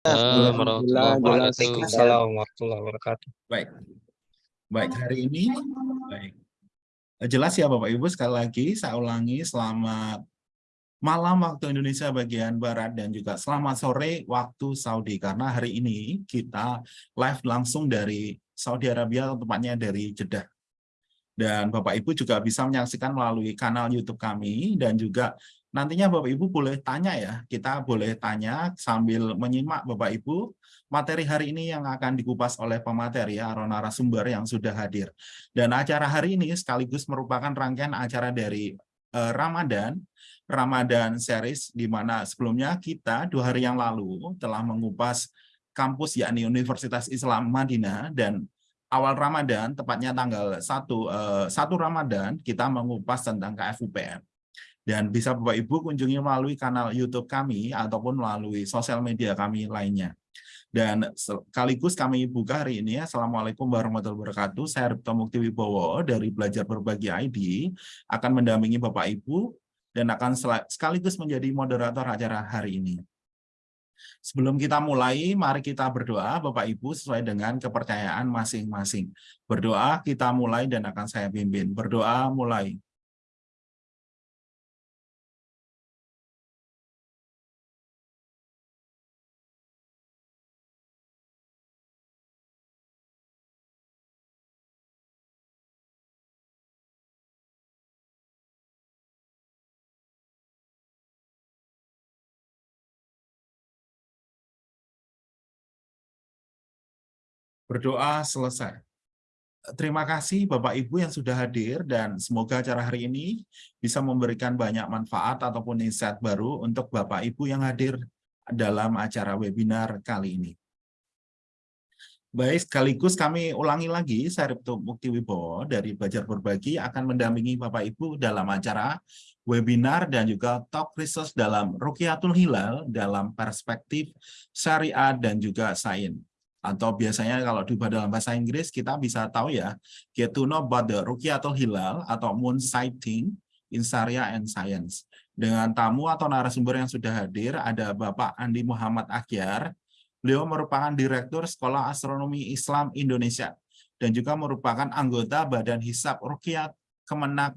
Assalamualaikum warahmatullahi wabarakatuh. Baik. Baik, hari ini baik. Jelas ya Bapak Ibu sekali lagi saya ulangi selamat malam waktu Indonesia bagian Barat dan juga selamat sore waktu Saudi karena hari ini kita live langsung dari Saudi Arabia tepatnya dari Jeddah. Dan Bapak Ibu juga bisa menyaksikan melalui kanal YouTube kami dan juga Nantinya Bapak Ibu boleh tanya ya, kita boleh tanya sambil menyimak Bapak Ibu materi hari ini yang akan dikupas oleh pemateri atau narasumber yang sudah hadir. Dan acara hari ini sekaligus merupakan rangkaian acara dari uh, Ramadan, Ramadan series di mana sebelumnya kita dua hari yang lalu telah mengupas kampus yakni Universitas Islam Madinah dan awal Ramadan tepatnya tanggal 1 uh, 1 Ramadan kita mengupas tentang KFUPM. Dan bisa Bapak Ibu kunjungi melalui kanal YouTube kami ataupun melalui sosial media kami lainnya. Dan sekaligus kami buka hari ini, Assalamualaikum warahmatullahi wabarakatuh. Saya Ripto Mukti Wibowo dari Belajar Berbagi ID akan mendampingi Bapak Ibu dan akan sekaligus menjadi moderator acara hari ini. Sebelum kita mulai, mari kita berdoa Bapak Ibu sesuai dengan kepercayaan masing-masing. Berdoa kita mulai dan akan saya pimpin. Berdoa mulai. Berdoa selesai. Terima kasih Bapak Ibu yang sudah hadir dan semoga acara hari ini bisa memberikan banyak manfaat ataupun insight baru untuk Bapak Ibu yang hadir dalam acara webinar kali ini. Baik, sekaligus kami ulangi lagi, saya Ripto Mukti Wibowo dari Belajar Berbagi akan mendampingi Bapak Ibu dalam acara webinar dan juga talk research dalam Rukiatul Hilal dalam perspektif syariat dan juga sains atau biasanya kalau di dalam bahasa Inggris kita bisa tahu ya get to know about the atau Hilal atau moon sighting in Sharia and Science. Dengan tamu atau narasumber yang sudah hadir ada Bapak Andi Muhammad Akyar. Beliau merupakan Direktur Sekolah Astronomi Islam Indonesia dan juga merupakan anggota Badan Hisab Rukiat Kemenak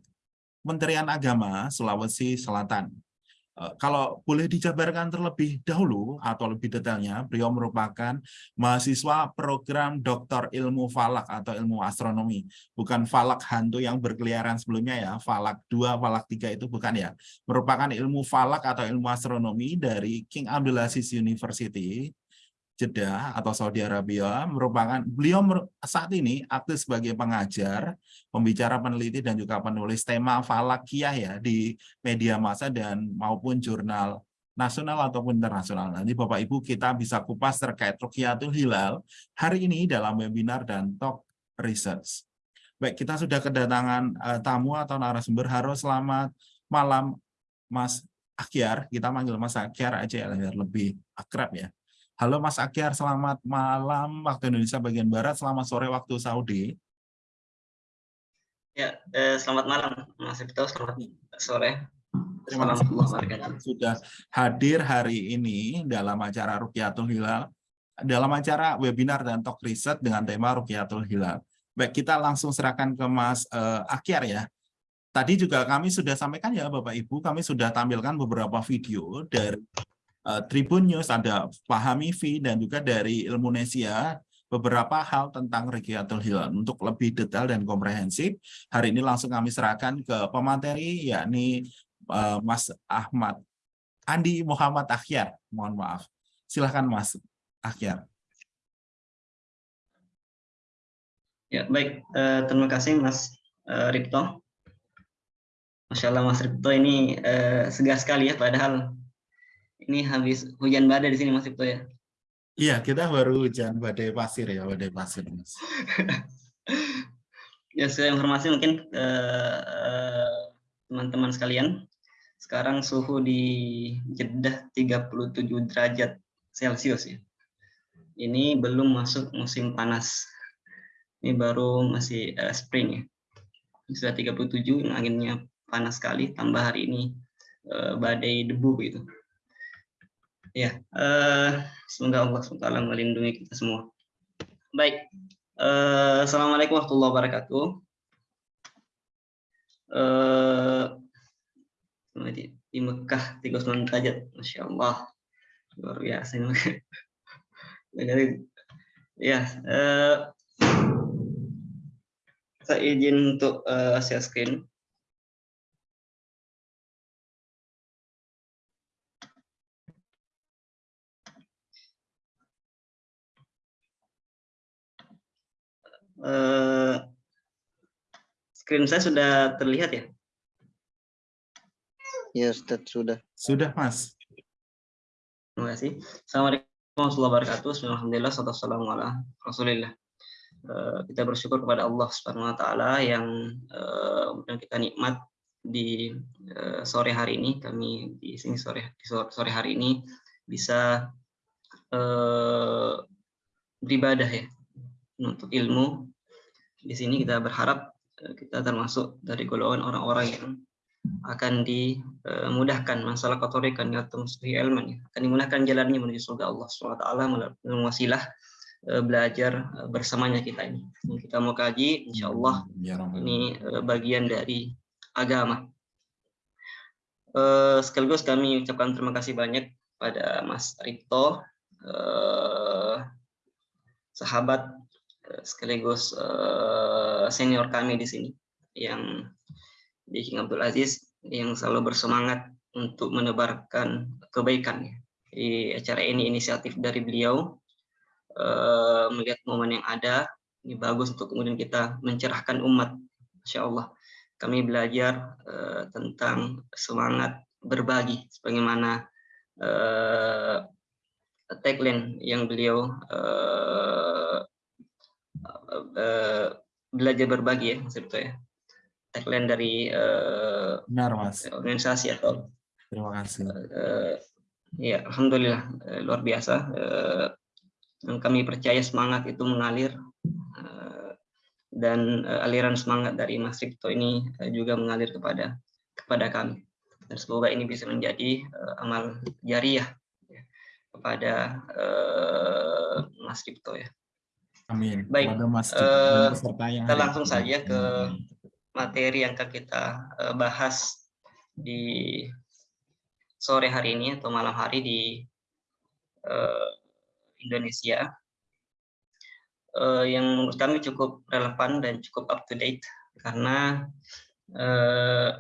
Kementerian Agama Sulawesi Selatan kalau boleh dijabarkan terlebih dahulu atau lebih detailnya, beliau merupakan mahasiswa program doktor ilmu falak atau ilmu astronomi. Bukan falak hantu yang berkeliaran sebelumnya ya, falak 2, falak 3 itu bukan ya. Merupakan ilmu falak atau ilmu astronomi dari King Abdulaziz University Jeddah atau Saudi Arabia merupakan beliau saat ini aktif sebagai pengajar, pembicara peneliti dan juga penulis tema falakiyah ya di media massa dan maupun jurnal nasional ataupun internasional. Nanti Bapak Ibu kita bisa kupas terkait Rukiatul Hilal hari ini dalam webinar dan talk research. Baik, kita sudah kedatangan uh, tamu atau narasumber. harus selamat malam Mas Akyar. Kita manggil Mas Akyar aja ya, lebih akrab ya. Halo Mas Akyar, selamat malam waktu Indonesia bagian Barat, selamat sore waktu Saudi. Ya, eh, selamat malam Mas Ibto, selamat sore. Terima kasih Mas sudah hadir hari ini dalam acara Rukiatul Hilal, dalam acara webinar dan talk riset dengan tema Rukiatul Hilal. Baik, kita langsung serahkan ke Mas eh, Akyar ya. Tadi juga kami sudah sampaikan ya Bapak Ibu, kami sudah tampilkan beberapa video dari Tribun News, ada Pahami V, dan juga dari Ilmunesia beberapa hal tentang Regiatul Hilal. Untuk lebih detail dan komprehensif, hari ini langsung kami serahkan ke pemateri, yakni uh, Mas Ahmad Andi Muhammad Akhyar. Mohon maaf. Silahkan Mas Akhyar. Ya, baik. Uh, terima kasih Mas Ripto. Masya Allah Mas Ripto ini segar sekali ya, padahal ini habis hujan badai di sini Mas Ibto ya? Iya, kita baru hujan badai pasir ya, badai pasir Mas. ya, saya informasi mungkin eh, teman-teman uh, sekalian, sekarang suhu di Jeddah 37 derajat Celcius ya. Ini belum masuk musim panas. Ini baru masih uh, spring ya. Sudah 37, anginnya panas sekali, tambah hari ini uh, badai debu gitu Ya, eh, semoga Allah SWT melindungi kita semua. Baik, eh, Assalamualaikum warahmatullahi wabarakatuh. Eh, di, di Mekah 39 derajat, Masya Allah. Luar biasa ini. Ya, eh, saya izin untuk uh, share screen. Uh, screen saya sudah terlihat ya? Ya, Ustaz, sudah. Sudah, Mas. Terima kasih. Assalamualaikum warahmatullahi wabarakatuh. Alhamdulillah, wassalamu ala rasulillah. Uh, kita bersyukur kepada Allah Subhanahu wa taala yang uh, kita nikmat di uh, sore hari ini kami di sini sore di sore hari ini bisa uh, beribadah ya untuk ilmu di sini kita berharap eh, kita termasuk dari golongan orang-orang yang akan dimudahkan masalah kotorikan atau musuhi ilman ya. akan dimudahkan jalannya menuju surga Allah SWT melalui wasilah eh, belajar eh, bersamanya kita ini. Kita mau kaji insya Allah Ya, ini bagian dari agama. Sekaligus kami ucapkan terima kasih banyak pada Mas Rito sahabat sekaligus uh, senior kami di sini yang di King Abdul Aziz yang selalu bersemangat untuk menebarkan kebaikan. Di acara ini inisiatif dari beliau uh, melihat momen yang ada ini bagus untuk kemudian kita mencerahkan umat. Insya Allah kami belajar uh, tentang semangat berbagi sebagaimana uh, tagline yang beliau uh, uh, belajar berbagi ya Mas Rito ya tagline dari uh, Benar, Mas. organisasi atau Terima kasih. uh, ya Alhamdulillah uh, luar biasa uh, dan kami percaya semangat itu mengalir uh, dan uh, aliran semangat dari Mas Rito ini uh, juga mengalir kepada kepada kami dan semoga ini bisa menjadi uh, amal jariah ya, kepada uh, Mas Rito ya Amin. Baik, Mas yang kita langsung saja ke materi yang akan kita eh, bahas di sore hari ini atau malam hari di eh, Indonesia. Eh, yang menurut kami cukup relevan dan cukup up to date karena eh,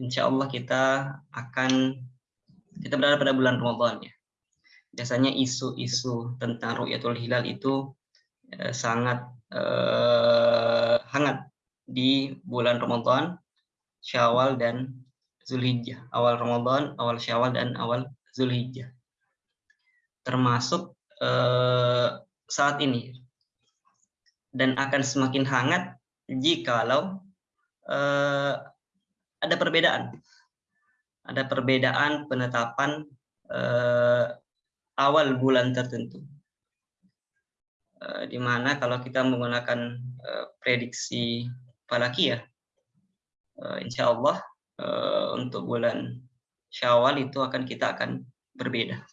insya Allah kita akan kita berada pada bulan Ramadan ya biasanya isu-isu tentang Ru'yatul Hilal itu eh, sangat eh, hangat di bulan Ramadan, Syawal dan Zulhijjah. Awal Ramadan, awal Syawal dan awal Zulhijjah. Termasuk eh, saat ini. Dan akan semakin hangat jikalau eh, ada perbedaan. Ada perbedaan penetapan eh, awal bulan tertentu. Eh, di mana kalau kita menggunakan eh, prediksi falakiyah, eh, insya Allah untuk bulan Syawal itu akan kita akan berbeda.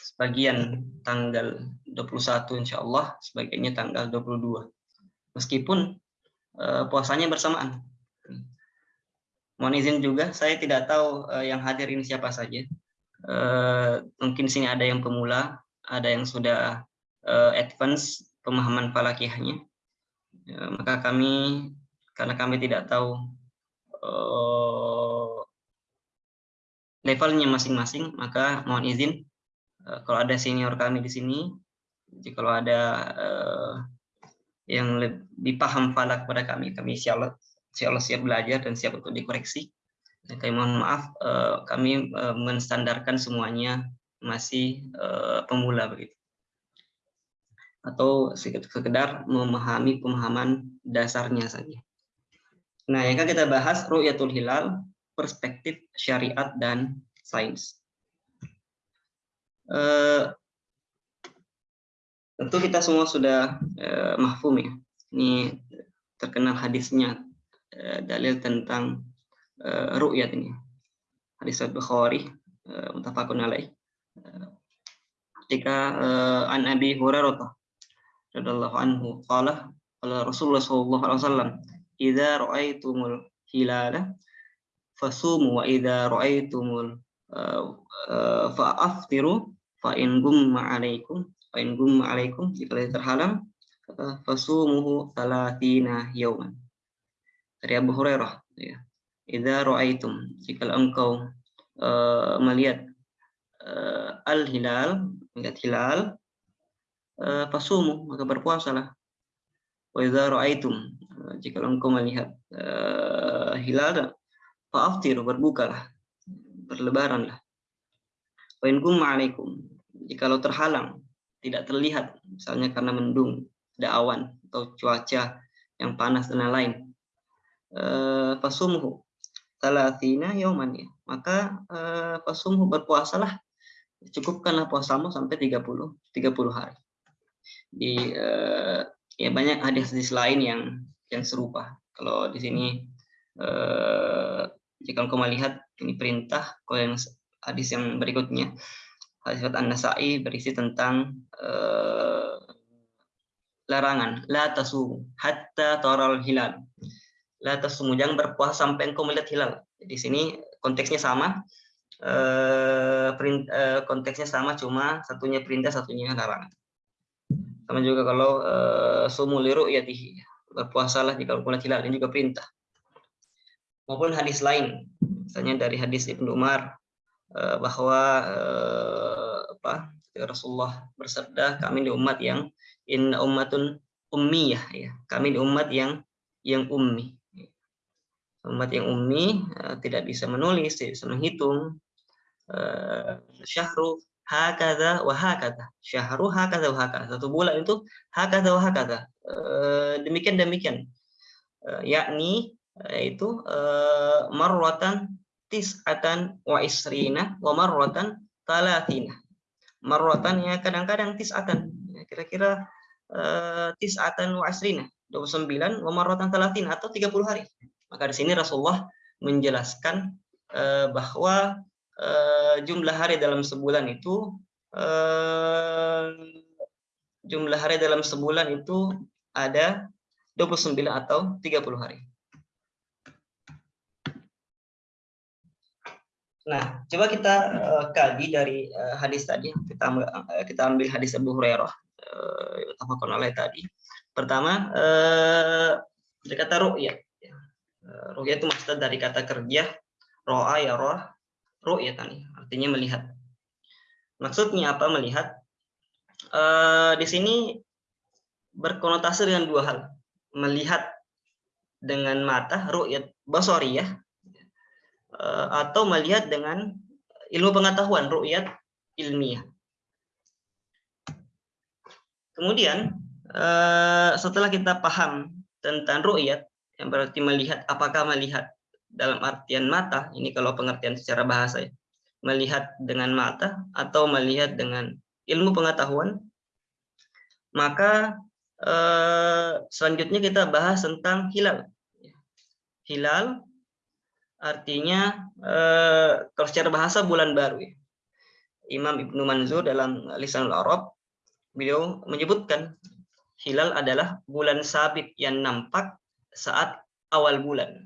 Sebagian tanggal 21 insya Allah, sebagiannya tanggal 22. Meskipun puasanya bersamaan. Mohon izin juga, saya tidak tahu uh, yang hadir ini siapa saja. Uh, mungkin sini ada yang pemula, ada yang sudah uh, advance pemahaman falakiyahnya. Uh, maka kami, karena kami tidak tahu uh, levelnya masing-masing, maka mohon izin uh, kalau ada senior kami di sini, jika kalau ada uh, yang lebih paham falak pada kami, kami insya insya Allah siap belajar dan siap untuk dikoreksi. Dan kami mohon maaf, eh, kami eh, menstandarkan semuanya masih eh, pemula begitu. Atau sekedar memahami pemahaman dasarnya saja. Nah, yang akan kita bahas Ru'yatul Hilal, perspektif syariat dan sains. tentu kita semua sudah mahfum ya. Ini terkenal hadisnya Eh, dalil tentang uh, ru'yat ini. Hadis Bukhari uh, mutafakun alaih. Ketika uh, an Abi Hurairah radhiyallahu anhu qala qala Rasulullah sallallahu alaihi wasallam idza ra'aitumul hilala fasumu wa idza ra'aitumul uh, uh, fa'aftiru fa in gumma alaikum fa in gumma alaikum jika terhalang uh, fasumuhu talatina yauman dari Abu Hurairah ya. Idza ra'aitum jika engkau uh, melihat uh, al-hilal melihat hilal uh, fasumu maka berpuasalah. Wa idza ra'aitum uh, jika engkau melihat uh, hilal fa'aftiru berbukalah berlebaranlah. Wa in alaikum jikalau terhalang tidak terlihat misalnya karena mendung ada awan atau cuaca yang panas dan lain-lain uh, fasumhu talatina yauman ya maka uh, fasumhu berpuasalah cukupkanlah puasamu sampai 30 30 hari. Di uh, ya banyak hadis-hadis lain yang yang serupa. Kalau di sini uh, jika engkau melihat ini perintah, kalau yang hadis yang berikutnya hadis An-Nasa'i berisi tentang uh, larangan la tasu hatta taral hilal. La tasumu jangan berpuasa sampai engkau melihat hilal. Di sini konteksnya sama, Eh, eh, konteksnya sama cuma satunya perintah satunya larangan sama juga kalau uh, sumu liru ya berpuasalah jika bulan hilal ini juga perintah. Maupun hadis lain. Misalnya dari hadis Ibnu Umar bahwa apa Rasulullah bersabda kami di umat yang in ummatun ummiyah ya. Kami di umat yang yang ummi umat yang ummi tidak bisa menulis tidak bisa menghitung Eh, syahru hakada wa hakada. Syahru hakada wa hakada. Satu bulan itu hakada wa hakada. Eh, demikian demikian. Eh, yakni yaitu marwatan tis'atan wa isrina wa marwatan talatina. Marwatan ya kadang-kadang tis'atan. Ya, kira-kira tis'atan wa isrina. 29 wa marwatan talatina atau 30 hari. Maka di sini Rasulullah menjelaskan bahwa uh, jumlah hari dalam sebulan itu uh, jumlah hari dalam sebulan itu ada 29 atau 30 hari. Nah, coba kita uh, kaji dari uh, hadis tadi. Kita uh, kita ambil hadis Abu Hurairah uh, oleh tadi. Pertama, uh, dari kata ru'yah. Uh, ru'yah itu maksud dari kata kerja, ro'a ya roh, ru'yatan artinya melihat. Maksudnya apa melihat? E, di sini berkonotasi dengan dua hal. Melihat dengan mata ru'yat basariyah e, atau melihat dengan ilmu pengetahuan ru'yat ilmiah. Kemudian setelah kita paham tentang ru'yat yang berarti melihat apakah melihat dalam artian mata, ini kalau pengertian secara bahasa ya, melihat dengan mata atau melihat dengan ilmu pengetahuan, maka eh, selanjutnya kita bahas tentang hilal. Hilal artinya eh, kalau secara bahasa bulan baru. Ya. Imam Ibnu Manzur dalam Lisanul Arab, beliau menyebutkan hilal adalah bulan sabit yang nampak saat awal bulan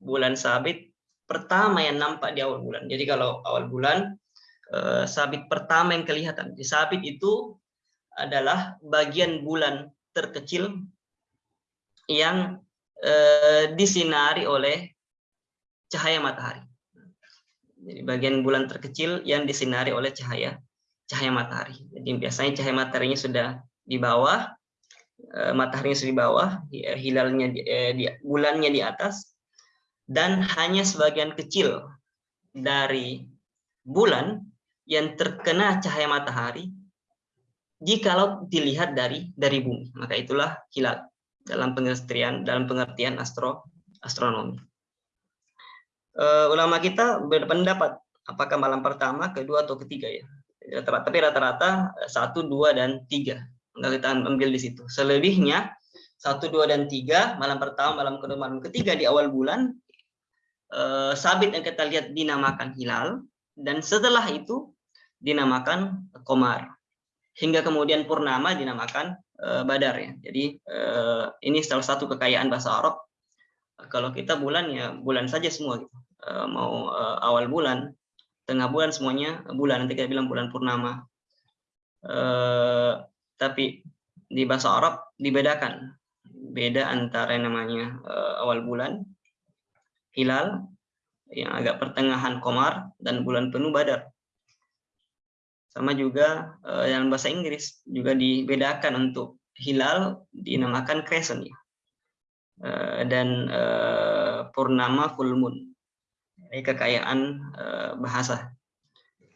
bulan sabit pertama yang nampak di awal bulan. Jadi kalau awal bulan eh, sabit pertama yang kelihatan. Di sabit itu adalah bagian bulan terkecil yang eh, disinari oleh cahaya matahari. Jadi bagian bulan terkecil yang disinari oleh cahaya cahaya matahari. Jadi biasanya cahaya mataharinya sudah di bawah, mataharinya sudah di bawah, hilalnya di, bulannya di atas, dan hanya sebagian kecil dari bulan yang terkena cahaya matahari jikalau dilihat dari dari bumi. Maka itulah hilal dalam pengertian dalam pengertian astro astronomi. Uh, ulama kita berpendapat apakah malam pertama kedua atau ketiga ya? Tapi rata-rata satu dua dan tiga nggak kita ambil di situ selebihnya satu dua dan tiga malam pertama malam kedua malam ketiga di awal bulan eh, sabit yang kita lihat dinamakan hilal dan setelah itu dinamakan komar hingga kemudian purnama dinamakan eh, badar ya. Jadi eh, ini salah satu kekayaan bahasa Arab. Kalau kita bulan ya bulan saja semua gitu. Eh, mau eh, awal bulan, tengah bulan semuanya bulan nanti kita bilang bulan purnama. Eh, tapi di bahasa Arab dibedakan beda antara namanya eh, awal bulan hilal yang agak pertengahan komar dan bulan penuh badar sama juga uh, yang bahasa Inggris juga dibedakan untuk hilal dinamakan crescent ya. Uh, dan uh, purnama full moon. Ini kekayaan uh, bahasa.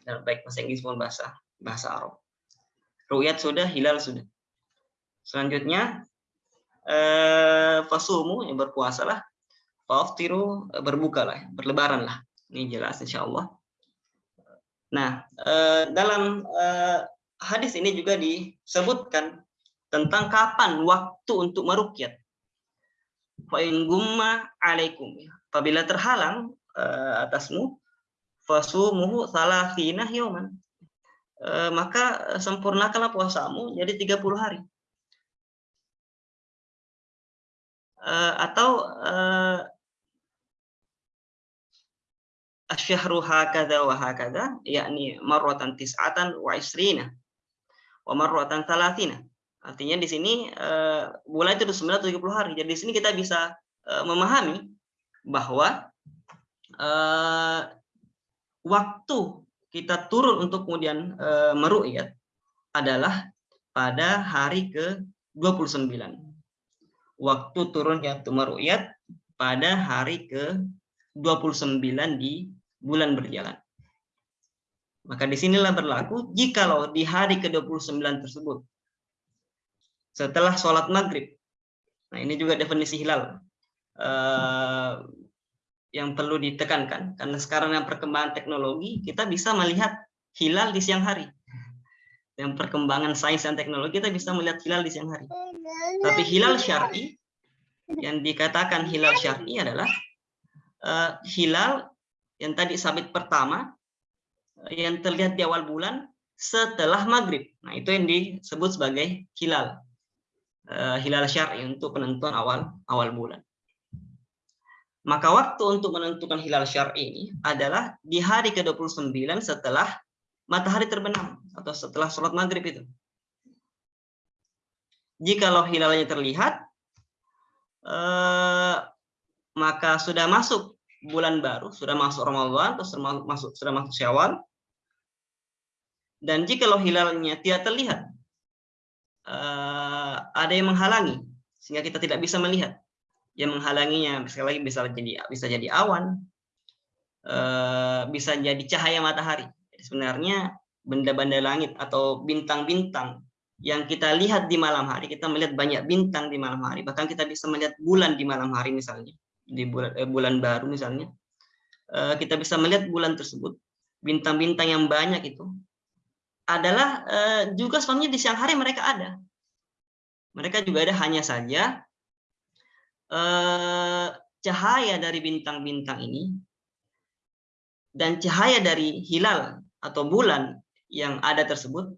Baik bahasa Inggris maupun bahasa bahasa Arab. Ruyat sudah, hilal sudah. Selanjutnya uh, fasumu yang berpuasalah. Faftiru berbukalah, berlebaran lah. Ini jelas insya Allah Nah, eh, dalam eh, hadis ini juga disebutkan tentang kapan waktu untuk merukyat. Fa'in gumma alaikum. Apabila terhalang eh, atasmu, fasumuhu salafina yauman. Maka sempurnakanlah puasamu jadi 30 hari. Atau asyhru hakadha wa hakadha yakni marratan tis'atan wa isrina wa marratan talatina artinya di sini bulan itu sebenarnya 70 hari jadi di sini kita bisa memahami bahwa waktu kita turun untuk kemudian uh, meru'yat adalah pada hari ke 29 waktu turunnya untuk meru'yat pada hari ke 29 di bulan berjalan. Maka di sinilah berlaku jikalau di hari ke-29 tersebut setelah sholat maghrib. Nah ini juga definisi hilal uh, yang perlu ditekankan karena sekarang yang perkembangan teknologi kita bisa melihat hilal di siang hari. Yang perkembangan sains dan teknologi kita bisa melihat hilal di siang hari. Tapi hilal syar'i yang dikatakan hilal syar'i adalah uh, hilal yang tadi sabit pertama eh, yang terlihat di awal bulan setelah maghrib. Nah itu yang disebut sebagai hilal, uh, hilal syar'i untuk penentuan awal awal bulan. Maka waktu untuk menentukan hilal syar'i ini adalah di hari ke-29 setelah matahari terbenam atau setelah sholat maghrib itu. Jikalau hilalnya terlihat, eh, maka sudah masuk bulan baru, sudah masuk Ramadan atau sudah masuk sudah masuk Syawal. Dan jika hilalnya tidak terlihat, uh, ada yang menghalangi sehingga kita tidak bisa melihat. Yang menghalanginya sekali lagi bisa jadi bisa jadi awan, uh, bisa jadi cahaya matahari. Sebenarnya benda-benda langit atau bintang-bintang yang kita lihat di malam hari, kita melihat banyak bintang di malam hari, bahkan kita bisa melihat bulan di malam hari misalnya di bulan, eh, bulan baru misalnya, eh, kita bisa melihat bulan tersebut, bintang-bintang yang banyak itu adalah eh, juga sebenarnya di siang hari mereka ada. Mereka juga ada hanya saja eh, cahaya dari bintang-bintang ini dan cahaya dari hilal atau bulan yang ada tersebut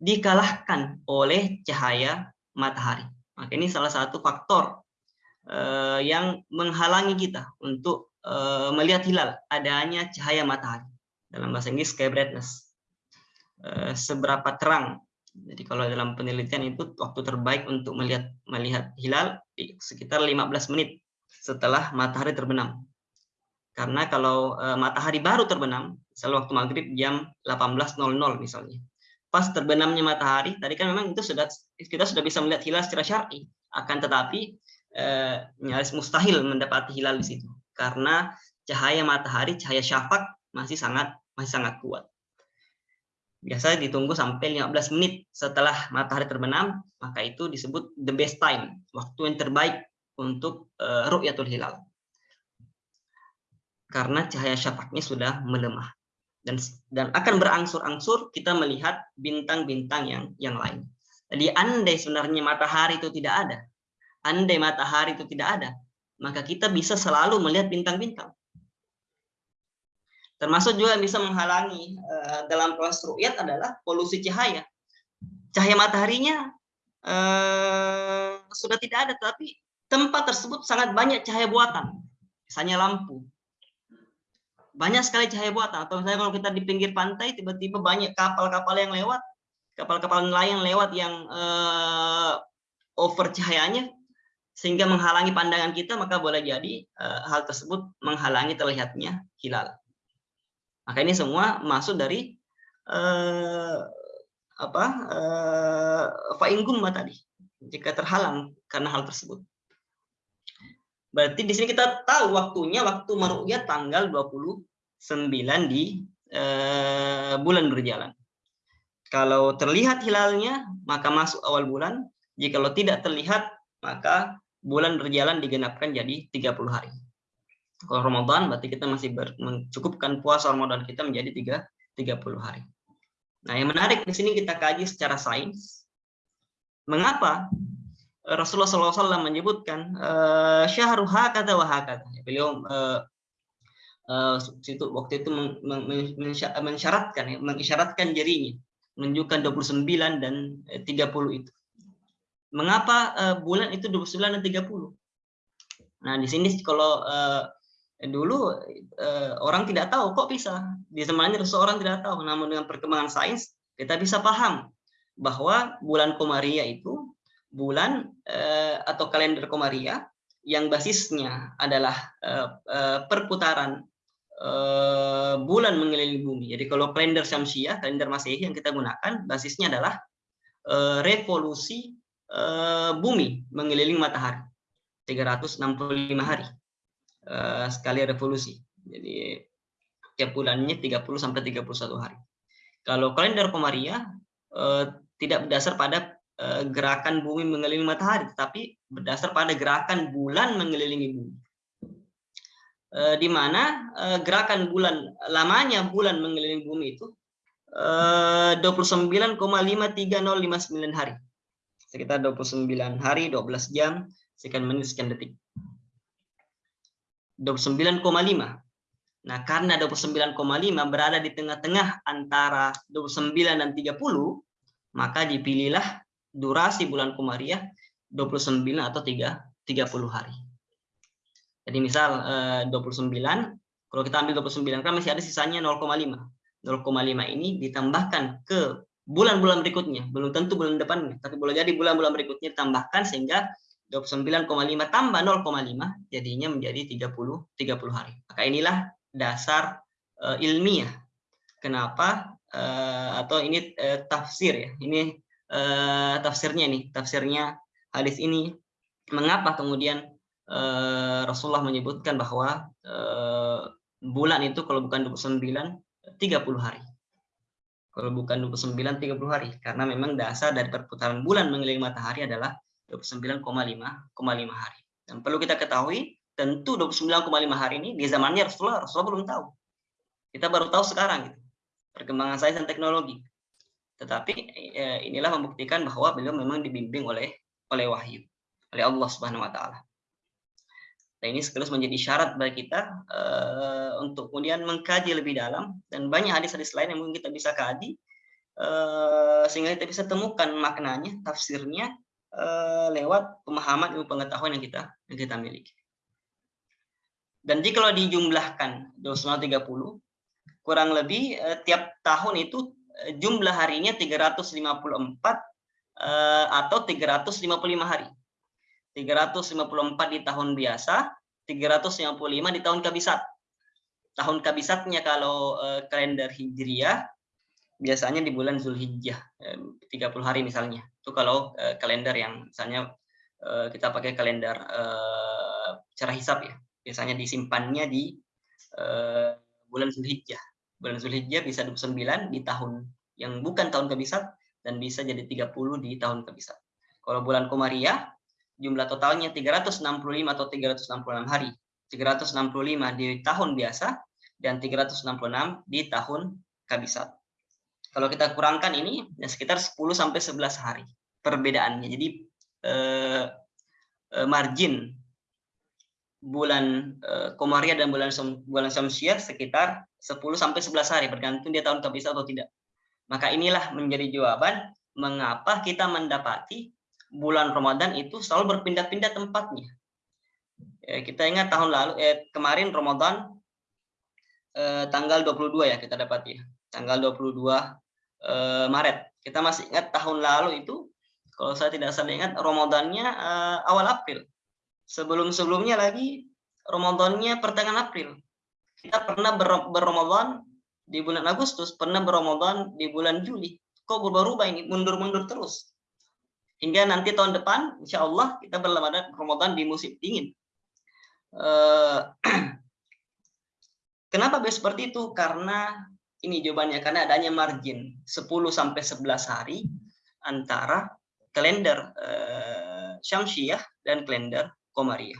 dikalahkan oleh cahaya matahari. Maka ini salah satu faktor uh, yang menghalangi kita untuk uh, melihat hilal adanya cahaya matahari dalam bahasa Inggris sky brightness uh, seberapa terang jadi kalau dalam penelitian itu waktu terbaik untuk melihat melihat hilal sekitar 15 menit setelah matahari terbenam. Karena kalau uh, matahari baru terbenam misalnya waktu maghrib jam 18.00 misalnya pas terbenamnya matahari tadi kan memang itu sudah kita sudah bisa melihat hilal secara syar'i. Akan tetapi eh, nyaris mustahil mendapati hilal di situ. Karena cahaya matahari, cahaya syafaq masih sangat masih sangat kuat. Biasanya ditunggu sampai 15 menit setelah matahari terbenam, maka itu disebut the best time, waktu yang terbaik untuk uh, ru'yatul hilal. Karena cahaya syafaqnya sudah melemah dan dan akan berangsur-angsur kita melihat bintang-bintang yang yang lain. Jadi andai sebenarnya matahari itu tidak ada, andai matahari itu tidak ada, maka kita bisa selalu melihat bintang-bintang. Termasuk juga bisa menghalangi uh, dalam proses ru'yat adalah polusi cahaya. Cahaya mataharinya uh, sudah tidak ada, tapi tempat tersebut sangat banyak cahaya buatan. Misalnya lampu. Banyak sekali cahaya buatan. Atau misalnya kalau kita di pinggir pantai, tiba-tiba banyak kapal-kapal yang lewat, kapal-kapal nelayan lewat yang uh, over cahayanya, sehingga menghalangi pandangan kita maka boleh jadi uh, hal tersebut menghalangi terlihatnya hilal. Maka ini semua masuk dari uh, apa uh, faingum tadi jika terhalang karena hal tersebut. Berarti di sini kita tahu waktunya waktu meru'yah tanggal 29 di uh, bulan berjalan. Kalau terlihat hilalnya maka masuk awal bulan, jika tidak terlihat maka bulan berjalan digenapkan jadi 30 hari. Kalau Ramadan berarti kita masih ber, mencukupkan puasa Ramadan kita menjadi 3, 30 hari. Nah, yang menarik di sini kita kaji secara sains. Mengapa Rasulullah SAW menyebutkan uh, syahru hakata wa hakata. Beliau uh, uh, waktu itu men, men, mensyaratkan ya, mengisyaratkan jarinya menunjukkan 29 dan 30 itu. Mengapa uh, bulan itu 29 dan 30? Nah, di sini kalau uh, dulu uh, orang tidak tahu kok bisa. Di zamannya seorang tidak tahu, namun dengan perkembangan sains kita bisa paham bahwa bulan Komaria itu bulan uh, atau kalender Komaria yang basisnya adalah uh, uh, perputaran uh, bulan mengelilingi bumi. Jadi kalau kalender Syamsiah, kalender Masehi yang kita gunakan basisnya adalah uh, revolusi uh, bumi mengelilingi matahari 365 hari uh, sekali revolusi jadi tiap bulannya 30 sampai 31 hari. Kalau kalender Komaria uh, tidak berdasar pada uh, gerakan bumi mengelilingi matahari tetapi berdasar pada gerakan bulan mengelilingi bumi. Uh, di mana gerakan bulan lamanya bulan mengelilingi bumi itu uh, 29,53059 hari. Sekitar 29 hari, 12 jam, sekian menit, sekian detik. 29,5. Nah, karena 29,5 berada di tengah-tengah antara 29 dan 30, maka dipilihlah durasi bulan Komariah 29 atau 3, 30 hari. Jadi misal eh, 29, kalau kita ambil 29 kan masih ada sisanya 0,5. 0,5 ini ditambahkan ke bulan-bulan berikutnya, belum tentu bulan depannya, tapi boleh jadi bulan-bulan berikutnya tambahkan sehingga 29,5 tambah 0,5 jadinya menjadi 30 30 hari. Maka inilah dasar uh, ilmiah. Kenapa uh, atau ini uh, tafsir ya. Ini uh, tafsirnya nih, tafsirnya hadis ini mengapa kemudian uh, Rasulullah menyebutkan bahwa uh, bulan itu kalau bukan 29 30 hari. Kalau bukan 29 30 hari karena memang dasar dari perputaran bulan mengelilingi matahari adalah 29,5 hari. Dan perlu kita ketahui tentu 29,5 hari ini di zamannya Rasulullah Rasulullah belum tahu. Kita baru tahu sekarang gitu. Perkembangan sains dan teknologi. Tetapi eh, inilah membuktikan bahwa beliau memang dibimbing oleh oleh wahyu oleh Allah Subhanahu wa taala. Nah, ini sekaligus menjadi syarat bagi kita uh, untuk kemudian mengkaji lebih dalam dan banyak hadis-hadis lain yang mungkin kita bisa kaji uh, sehingga kita bisa temukan maknanya, tafsirnya uh, lewat pemahaman ilmu pengetahuan yang kita yang kita miliki. Dan jika kalau dijumlahkan 230 kurang lebih uh, tiap tahun itu uh, jumlah harinya 354 uh, atau 355 hari. 354 di tahun biasa, 355 di tahun kabisat. Tahun kabisatnya kalau uh, kalender Hijriah biasanya di bulan Zulhijjah, eh, 30 hari misalnya. Itu kalau uh, kalender yang misalnya uh, kita pakai kalender uh, cara hisap ya. Biasanya disimpannya di uh, bulan Zulhijjah. Bulan Zulhijjah bisa 29 di tahun yang bukan tahun kabisat dan bisa jadi 30 di tahun kabisat. Kalau bulan Komariah jumlah totalnya 365 atau 366 hari. 365 di tahun biasa dan 366 di tahun kabisat. Kalau kita kurangkan ini ya sekitar 10 sampai 11 hari perbedaannya. Jadi eh, eh, margin bulan uh, Komariah dan bulan bulan Syamsiah sekitar 10 sampai 11 hari bergantung dia tahun kabisa atau tidak. Maka inilah menjadi jawaban mengapa kita mendapati bulan Ramadan itu selalu berpindah-pindah tempatnya. Ya, kita ingat tahun lalu eh kemarin Ramadan eh, tanggal 22 ya kita dapat ya. Tanggal 22 eh, Maret. Kita masih ingat tahun lalu itu kalau saya tidak salah ingat Ramadannya eh, awal April. Sebelum-sebelumnya lagi Ramadannya pertengahan April. Kita pernah ber di bulan Agustus, pernah berramadan di bulan Juli. Kok berubah-ubah ini, mundur-mundur terus. Hingga nanti tahun depan, insya Allah kita berramadan Ramadan di musim dingin. Eh, kenapa seperti itu? Karena ini jawabannya karena adanya margin 10 sampai 11 hari antara kalender eh, Syamsiah dan kalender Komariah.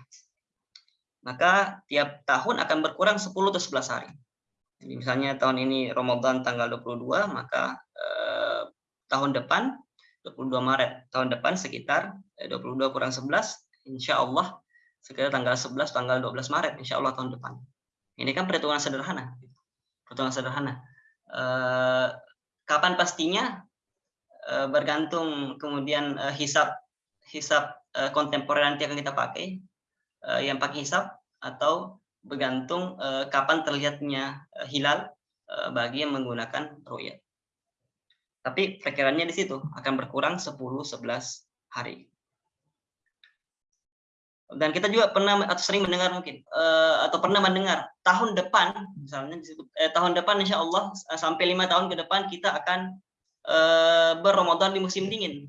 Maka tiap tahun akan berkurang 10 atau 11 hari. Jadi misalnya tahun ini Ramadan tanggal 22, maka eh, tahun depan 22 Maret, tahun depan sekitar eh, 22 kurang 11, insya Allah sekitar tanggal 11, tanggal 12 Maret, insya Allah tahun depan. Ini kan perhitungan sederhana. Perhitungan sederhana. Eh, kapan pastinya? Eh, bergantung kemudian eh, hisap hisap uh, kontemporer nanti akan kita pakai yang pakai hisap atau bergantung kapan terlihatnya hilal bagi yang menggunakan ru'yat. Tapi perkiraannya di situ akan berkurang 10-11 hari. Dan kita juga pernah atau sering mendengar mungkin atau pernah mendengar tahun depan misalnya disebut eh, tahun depan insya Allah sampai lima tahun ke depan kita akan uh, berramadan di musim dingin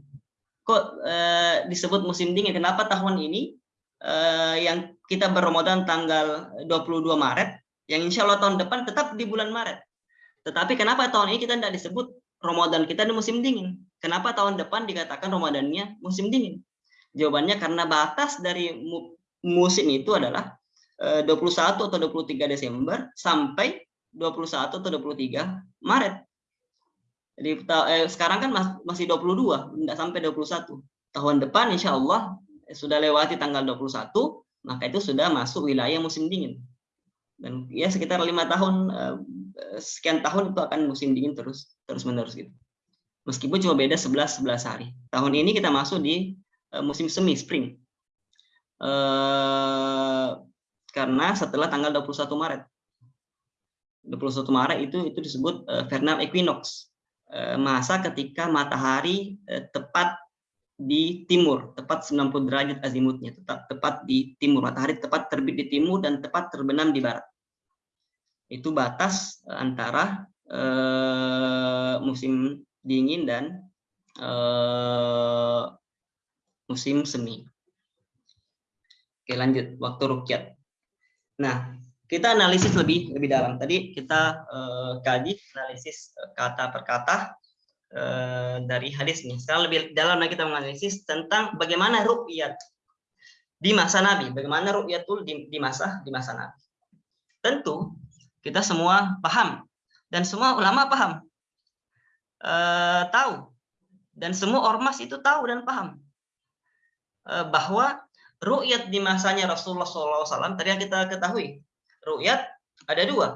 kok uh, disebut musim dingin? Kenapa tahun ini uh, yang kita berramadan tanggal 22 Maret, yang insya Allah tahun depan tetap di bulan Maret. Tetapi kenapa tahun ini kita tidak disebut Ramadan kita di musim dingin? Kenapa tahun depan dikatakan Ramadannya musim dingin? Jawabannya karena batas dari musim itu adalah 21 eh, atau 23 Desember sampai 21 atau 23 Maret. Jadi eh, sekarang kan masih 22, tidak sampai 21. Tahun depan insya Allah eh, sudah lewati tanggal 21, maka itu sudah masuk wilayah musim dingin. Dan ya sekitar lima tahun, eh, sekian tahun itu akan musim dingin terus terus menerus gitu. Meskipun cuma beda 11 11 hari. Tahun ini kita masuk di eh, musim semi spring. Eh, karena setelah tanggal 21 Maret. 21 Maret itu itu disebut uh, vernal equinox Eh, masa ketika matahari eh, tepat di timur, tepat 90 derajat azimutnya, tetap tepat di timur. Matahari tepat terbit di timur dan tepat terbenam di barat. Itu batas eh, antara uh, musim dingin dan uh, musim semi. Oke, lanjut waktu rukyat. Nah, kita analisis lebih lebih dalam. Tadi kita uh, kaji analisis eh, kata per kata uh, dari hadis nih. Sekarang lebih dalam lagi kita menganalisis tentang bagaimana rukyat di masa Nabi, bagaimana rukyatul di, di masa di masa Nabi. Tentu kita semua paham dan semua ulama paham, uh, tahu dan semua ormas itu tahu dan paham uh, bahwa rukyat di masanya Rasulullah SAW tadi yang kita ketahui ru'yat ada dua.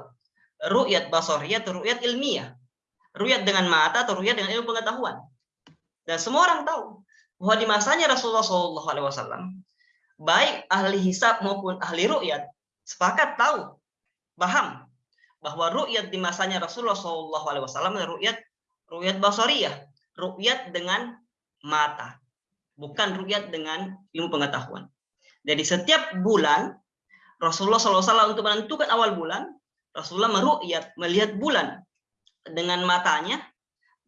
Ru'yat basariyah atau ru'yat ilmiah. Ru'yat dengan mata atau ru'yat dengan ilmu pengetahuan. Dan semua orang tahu bahwa di masanya Rasulullah SAW, baik ahli hisab maupun ahli ru'yat, sepakat tahu, paham bahwa ru'yat di masanya Rasulullah SAW ru'yat ru'yat basariyah, ru'yat dengan mata, bukan ru'yat dengan ilmu pengetahuan. Jadi setiap bulan Rasulullah SAW untuk menentukan awal bulan, Rasulullah meru'yat, melihat bulan dengan matanya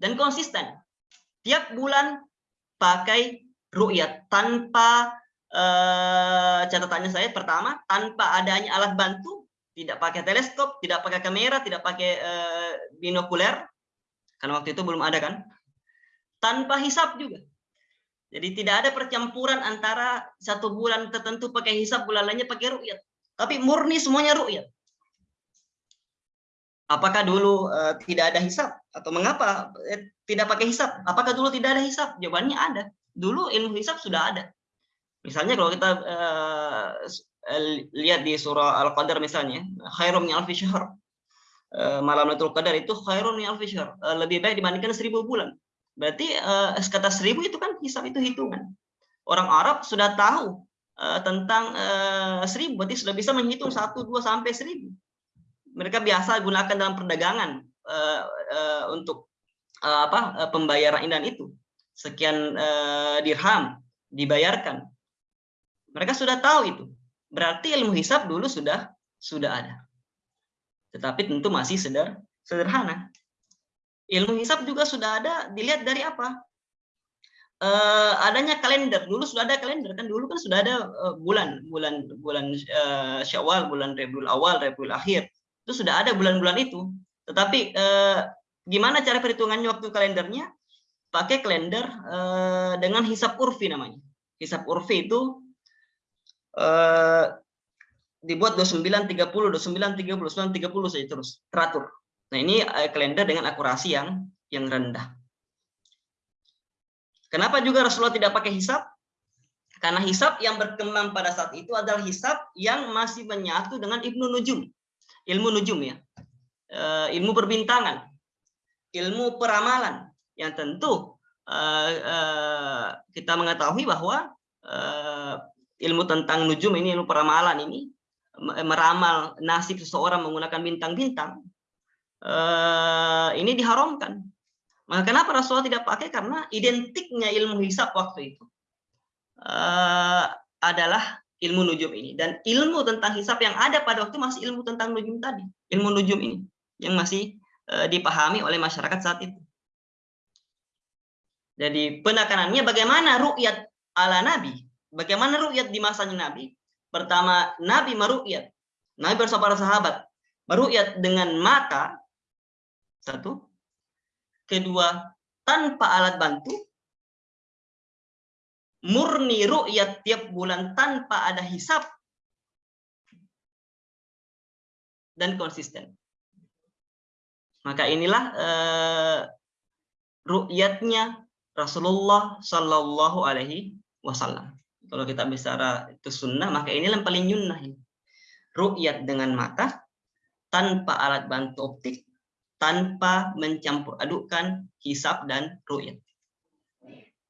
dan konsisten. Tiap bulan pakai ru'yat tanpa eh, catatannya saya pertama tanpa adanya alat bantu, tidak pakai teleskop, tidak pakai kamera, tidak pakai eh, binokuler karena waktu itu belum ada kan. Tanpa hisap juga. Jadi tidak ada percampuran antara satu bulan tertentu pakai hisap, bulan lainnya pakai ru'yat. Tapi murni semuanya ru'yat. Apakah dulu uh, tidak ada hisap atau mengapa eh, tidak pakai hisap? Apakah dulu tidak ada hisap? Jawabannya ada. Dulu ilmu hisap sudah ada. Misalnya kalau kita uh, lihat di surah Al-Qadar misalnya, khairum min alfi syahr. Eh, malam Lailatul Qadar itu khairun min alfi syahr, Eh, lebih baik dibandingkan seribu bulan. Berarti kata seribu itu kan hisab itu hitungan. Orang Arab sudah tahu eh, tentang eh, seribu, berarti sudah bisa menghitung satu, dua sampai seribu. Mereka biasa gunakan dalam perdagangan eh, eh, untuk eh, apa eh, pembayaran indan itu. Sekian eh, dirham dibayarkan. Mereka sudah tahu itu. Berarti ilmu hisab dulu sudah sudah ada. Tetapi tentu masih seder, sederhana. Ilmu hisab juga sudah ada dilihat dari apa? Eh, adanya kalender. Dulu sudah ada kalender kan dulu kan sudah ada eh, bulan, bulan bulan eh, Syawal, bulan Rabiul Awal, Rabiul Akhir. Itu sudah ada bulan-bulan itu. Tetapi eh, gimana cara perhitungannya waktu kalendernya? Pakai kalender eh, dengan hisab urfi namanya. Hisab urfi itu eh, dibuat 29 30 29 30 29 30 saja terus teratur. Nah, ini kalender dengan akurasi yang yang rendah. Kenapa juga Rasulullah tidak pakai hisab? Karena hisab yang berkembang pada saat itu adalah hisab yang masih menyatu dengan Ibnu Nujum. Ilmu nujum ya. Eh, ilmu perbintangan. Ilmu peramalan yang tentu eh, eh, kita mengetahui bahwa ilmu tentang nujum ini ilmu peramalan ini me- meramal nasib seseorang menggunakan bintang-bintang ini diharamkan. Maka kenapa Rasulullah tidak pakai? Karena identiknya ilmu hisab waktu itu eh, adalah ilmu nujum ini dan ilmu tentang hisab yang ada pada waktu masih ilmu tentang nujum tadi, ilmu nujum ini yang masih eh, dipahami oleh masyarakat saat itu. Jadi penekanannya bagaimana ru'yat ala Nabi, bagaimana ru'yat di masanya Nabi. Pertama, Nabi meru'yat, Nabi bersama para sahabat meru'yat dengan mata satu, kedua tanpa alat bantu, murni ru'yat tiap bulan tanpa ada hisap dan konsisten. Maka inilah eh, ru'yatnya Rasulullah Shallallahu Alaihi Wasallam. Kalau kita bicara itu sunnah, maka inilah yang paling yunnah. ini. Ru'yat dengan mata tanpa alat bantu optik, tanpa mencampur adukkan hisap dan ru'yat.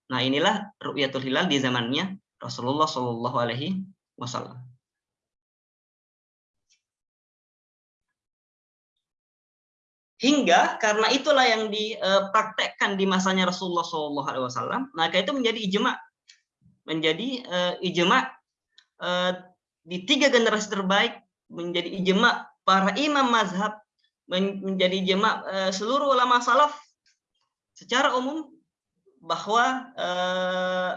Nah inilah ru'yatul hilal di zamannya Rasulullah Shallallahu Alaihi Wasallam. Hingga karena itulah yang dipraktekkan di masanya Rasulullah Shallallahu Alaihi Wasallam, maka itu menjadi ijma, menjadi eh, ijma eh, di tiga generasi terbaik, menjadi ijma para imam mazhab, menjadi ijma eh, seluruh ulama salaf secara umum bahwa eh,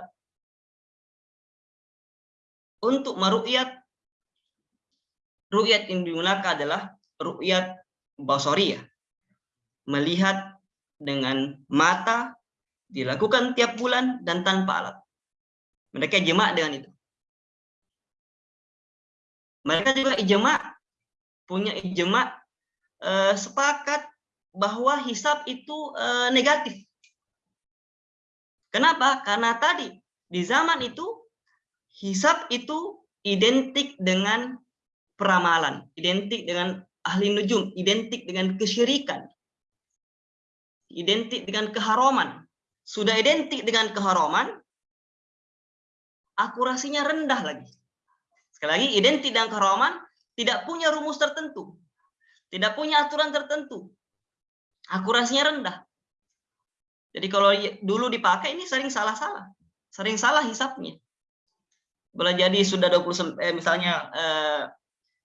untuk meru'yat ru'yat yang digunakan adalah ru'yat basariyah. Melihat dengan mata dilakukan tiap bulan dan tanpa alat. Mereka ijma dengan itu. Mereka juga ijma punya ijma eh, sepakat bahwa hisab itu eh, negatif Kenapa? Karena tadi di zaman itu hisab itu identik dengan peramalan, identik dengan ahli nujum, identik dengan kesyirikan, identik dengan keharaman. Sudah identik dengan keharaman, akurasinya rendah lagi. Sekali lagi, identik dengan keharaman, tidak punya rumus tertentu, tidak punya aturan tertentu, akurasinya rendah. Jadi kalau dulu dipakai ini sering salah-salah. Sering salah hisapnya. Boleh jadi sudah 20 eh, misalnya eh,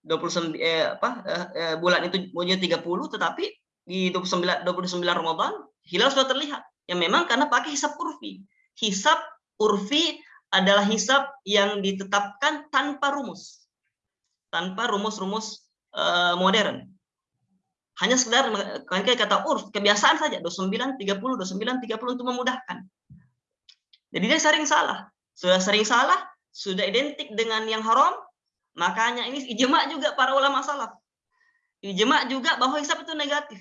29 eh, apa eh, eh, bulan itu punya 30 tetapi di 29 29 Ramadan hilal sudah terlihat. Ya memang karena pakai hisap urfi. Hisap urfi adalah hisap yang ditetapkan tanpa rumus. Tanpa rumus-rumus eh, modern hanya sekedar kayak kata urf kebiasaan saja. 29 30 29 30 untuk memudahkan. Jadi dia sering salah. Sudah sering salah sudah identik dengan yang haram makanya ini ijma juga para ulama salaf. Ijma juga bahwa hisab itu negatif.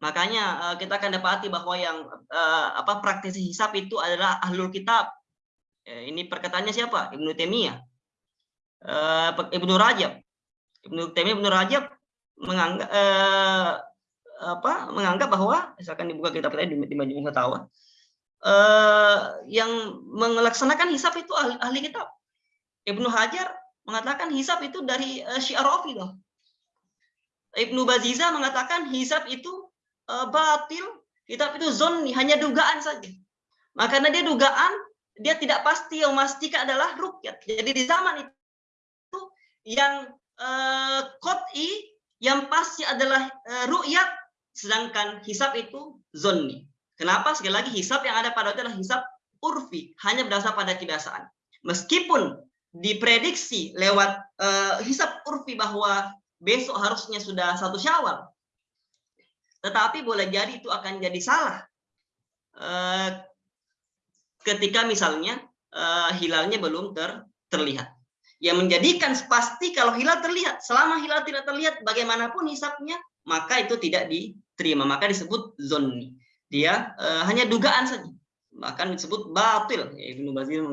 Makanya kita akan dapati bahwa yang apa praktisi hisab itu adalah ahlul kitab. Ini perkataannya siapa? Ibnu Taimiyah. Ibnu Rajab. Ibnu Taimiyah Ibnu Rajab menganggap uh, apa menganggap bahwa misalkan dibuka kitab kita di, di Majmu' Fatawa uh, yang melaksanakan hisab itu ahli, ahli kitab. Ibnu Hajar mengatakan hisab itu dari uh, Syiar Rafidah. Ibnu Baziza mengatakan hisab itu uh, batil, hisab itu zonni, hanya dugaan saja. Maka karena dia dugaan, dia tidak pasti yang memastikan adalah rukyat. Jadi di zaman itu yang uh, kot'i, yang pasti adalah uh, rukyat, sedangkan hisab itu zonni. Kenapa? Sekali lagi hisab yang ada pada itu adalah hisab urfi, hanya berdasar pada kebiasaan. Meskipun diprediksi lewat uh, hisab urfi bahwa besok harusnya sudah satu syawal. Tetapi boleh jadi itu akan jadi salah. Eh, ketika misalnya eh, hilalnya belum ter, terlihat. Yang menjadikan pasti kalau hilal terlihat. Selama hilal tidak terlihat, bagaimanapun hisapnya, maka itu tidak diterima. Maka disebut zonni. Dia uh, hanya dugaan saja. Bahkan disebut batil. Ibnu Bazir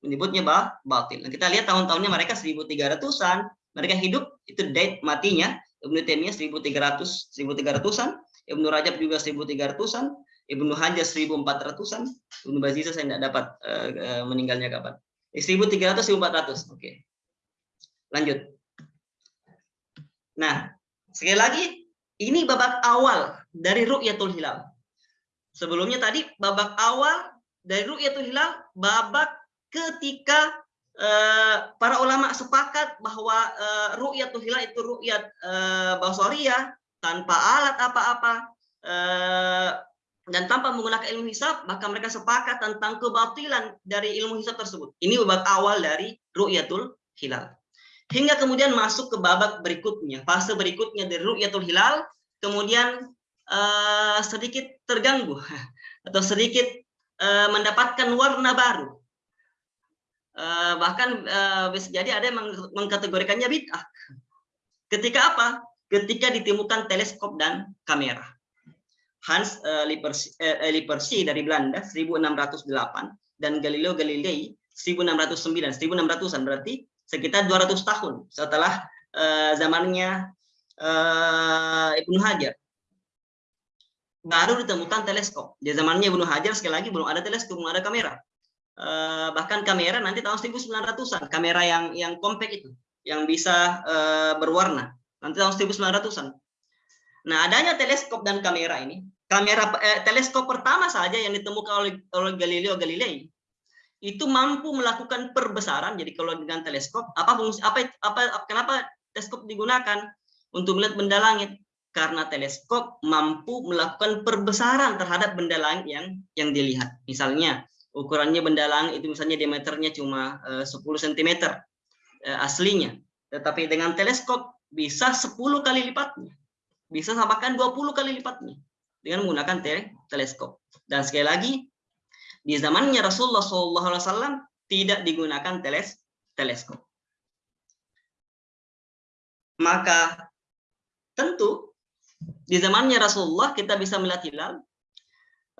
menyebutnya bah, batil. Nah, kita lihat tahun-tahunnya mereka 1300-an, mereka hidup itu date matinya Ibnu Taimiyah 1300 1300-an, Ibnu Rajab juga 1300-an, Ibnu Hajar 1400-an, Ibnu Baziza saya tidak dapat uh, meninggalnya kapan. 1300 1400. Oke. Lanjut. Nah, sekali lagi ini babak awal dari ru'yatul hilal. Sebelumnya tadi babak awal dari ru'yatul hilal babak ketika Eh, para ulama sepakat bahwa uh, ru'yatul hilal itu ru'yat uh, basariyah tanpa alat apa-apa uh, dan tanpa menggunakan ilmu hisab maka mereka sepakat tentang kebatilan dari ilmu hisab tersebut. Ini babak awal dari ru'yatul hilal. Hingga kemudian masuk ke babak berikutnya, fase berikutnya dari ru'yatul hilal kemudian uh, sedikit terganggu atau sedikit uh, mendapatkan warna baru Eh, bahkan uh, bisa jadi ada yang mengkategorikannya bid'ah. Ketika apa? Ketika ditemukan teleskop dan kamera. Hans uh, Lippershey, uh, dari Belanda 1608 dan Galileo Galilei 1609, 1600-an berarti sekitar 200 tahun setelah uh, zamannya uh, Ibnu Hajar baru ditemukan teleskop. Di zamannya Ibnu Hajar sekali lagi belum ada teleskop, belum ada kamera. Eh, bahkan kamera nanti tahun 1900-an kamera yang yang compact itu yang bisa uh, berwarna nanti tahun 1900-an nah adanya teleskop dan kamera ini kamera eh, teleskop pertama saja yang ditemukan oleh, oleh Galileo Galilei itu mampu melakukan perbesaran jadi kalau dengan teleskop apa fungsi apa apa kenapa teleskop digunakan untuk melihat benda langit karena teleskop mampu melakukan perbesaran terhadap benda langit yang yang dilihat misalnya ukurannya benda langit itu misalnya diameternya cuma uh, 10 cm uh, aslinya. Tetapi dengan teleskop bisa 10 kali lipatnya. Bisa samakan 20 kali lipatnya dengan menggunakan te teleskop. Dan sekali lagi di zamannya Rasulullah SAW tidak digunakan teles teleskop. Maka tentu di zamannya Rasulullah kita bisa melihat hilal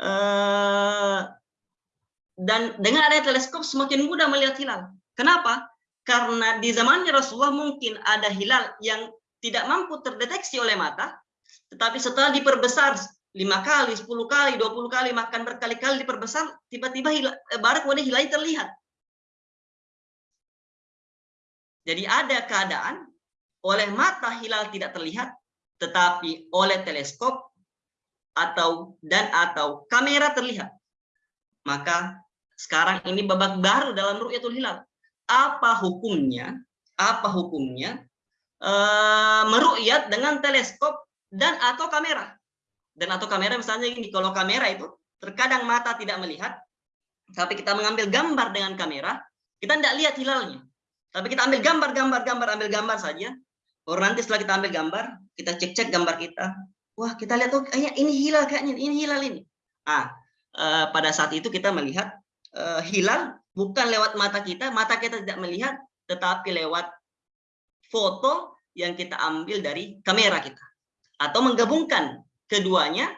eh, dan dengan adanya teleskop semakin mudah melihat hilal. Kenapa? Karena di zamannya Rasulullah mungkin ada hilal yang tidak mampu terdeteksi oleh mata, tetapi setelah diperbesar lima kali, sepuluh kali, dua puluh kali, makan berkali-kali diperbesar, tiba-tiba eh, baru kemudian hilal terlihat. Jadi ada keadaan oleh mata hilal tidak terlihat, tetapi oleh teleskop atau dan atau kamera terlihat. Maka sekarang ini babak baru dalam ru'yatul hilal. Apa hukumnya? Apa hukumnya? E, meru'yat dengan teleskop dan atau kamera. Dan atau kamera misalnya ini kalau kamera itu terkadang mata tidak melihat, tapi kita mengambil gambar dengan kamera, kita tidak lihat hilalnya. Tapi kita ambil gambar, gambar, gambar, ambil gambar saja. Or nanti setelah kita ambil gambar, kita cek-cek gambar kita. Wah, kita lihat oh ini hilal kayaknya, ini hilal ini. Ah, eh, pada saat itu kita melihat uh, hilal bukan lewat mata kita, mata kita tidak melihat, tetapi lewat foto yang kita ambil dari kamera kita. Atau menggabungkan keduanya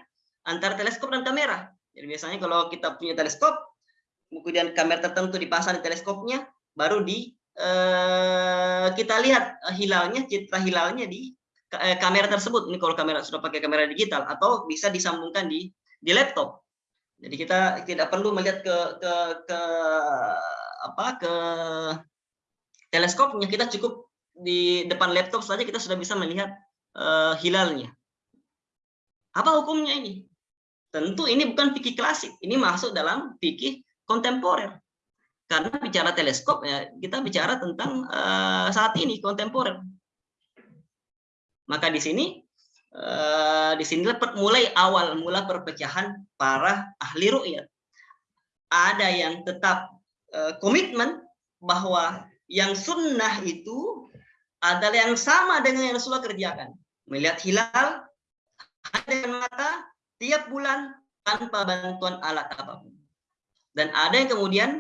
antara teleskop dan kamera. Jadi biasanya kalau kita punya teleskop, kemudian kamera tertentu dipasang di teleskopnya, baru di eh, kita lihat eh, hilalnya, citra hilalnya di eh, kamera tersebut. Ini kalau kamera sudah pakai kamera digital atau bisa disambungkan di di laptop. Jadi kita tidak perlu melihat ke ke ke apa ke teleskopnya, kita cukup di depan laptop saja kita sudah bisa melihat uh, hilalnya. Apa hukumnya ini? Tentu ini bukan fikih klasik, ini masuk dalam fikih kontemporer. Karena bicara teleskop ya kita bicara tentang uh, saat ini kontemporer. Maka di sini uh, di sinilah mulai awal mula perpecahan para ahli ru'yat. Ada yang tetap uh, komitmen bahwa yang sunnah itu adalah yang sama dengan yang Rasulullah kerjakan. Melihat hilal dengan mata tiap bulan tanpa bantuan alat apa pun. Dan ada yang kemudian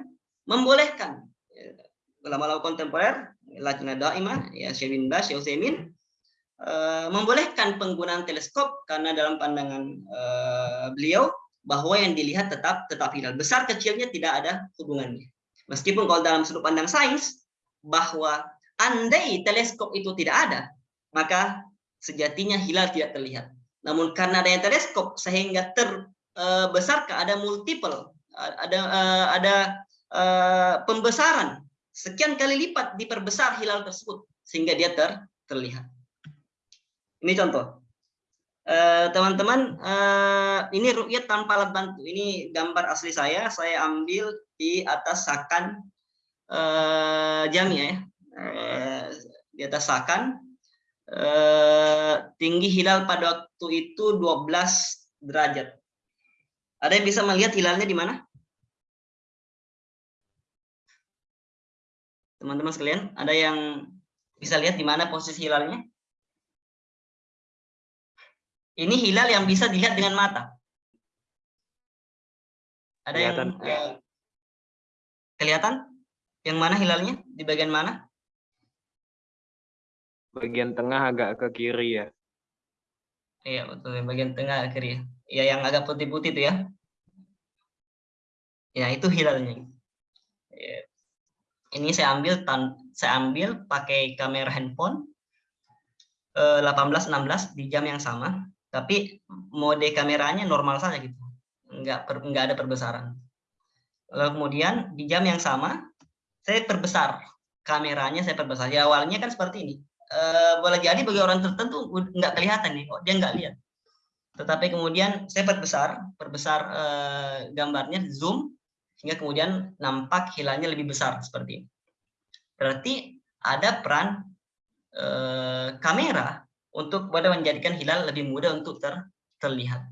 membolehkan ulama-ulama kontemporer, Lajnah Daimah, ya Syekh Bas, Syekh Utsaimin uh, membolehkan penggunaan teleskop karena dalam pandangan uh, beliau bahwa yang dilihat tetap tetap hilal. Besar kecilnya tidak ada hubungannya. Meskipun kalau dalam sudut pandang sains bahwa andai teleskop itu tidak ada, maka sejatinya hilal tidak terlihat. Namun karena adanya teleskop sehingga terbesar eh, ada multiple, ada eh, ada eh, pembesaran sekian kali lipat diperbesar hilal tersebut sehingga dia ter, terlihat. Ini contoh. Teman-teman, ini rukyat tanpa alat bantu. Ini gambar asli saya. Saya ambil di atas sakan jamnya ya. Di atas sakan Eh, tinggi hilal pada waktu itu 12 derajat. Ada yang bisa melihat hilalnya di mana? Teman-teman sekalian, ada yang bisa lihat di mana posisi hilalnya? Ini hilal yang bisa dilihat dengan mata. Ada kelihatan. yang eh, kelihatan? Yang mana hilalnya? Di bagian mana? Bagian tengah agak ke kiri ya. Iya betul, bagian tengah ke kiri. Ya yang agak putih-putih itu ya. Ya itu hilalnya. Ya. Ini saya ambil tan saya ambil pakai kamera handphone eh, 18-16 di jam yang sama, tapi mode kameranya normal saja gitu, nggak per, nggak ada perbesaran. Lalu kemudian di jam yang sama saya perbesar kameranya, saya perbesar. Ya awalnya kan seperti ini, uh, boleh jadi bagi orang tertentu nggak kelihatan nih, oh, dia nggak lihat. Tetapi kemudian saya perbesar, perbesar uh, gambarnya, zoom, sehingga kemudian nampak hilalnya lebih besar seperti ini. Berarti ada peran uh, kamera untuk pada menjadikan hilal lebih mudah untuk ter, terlihat.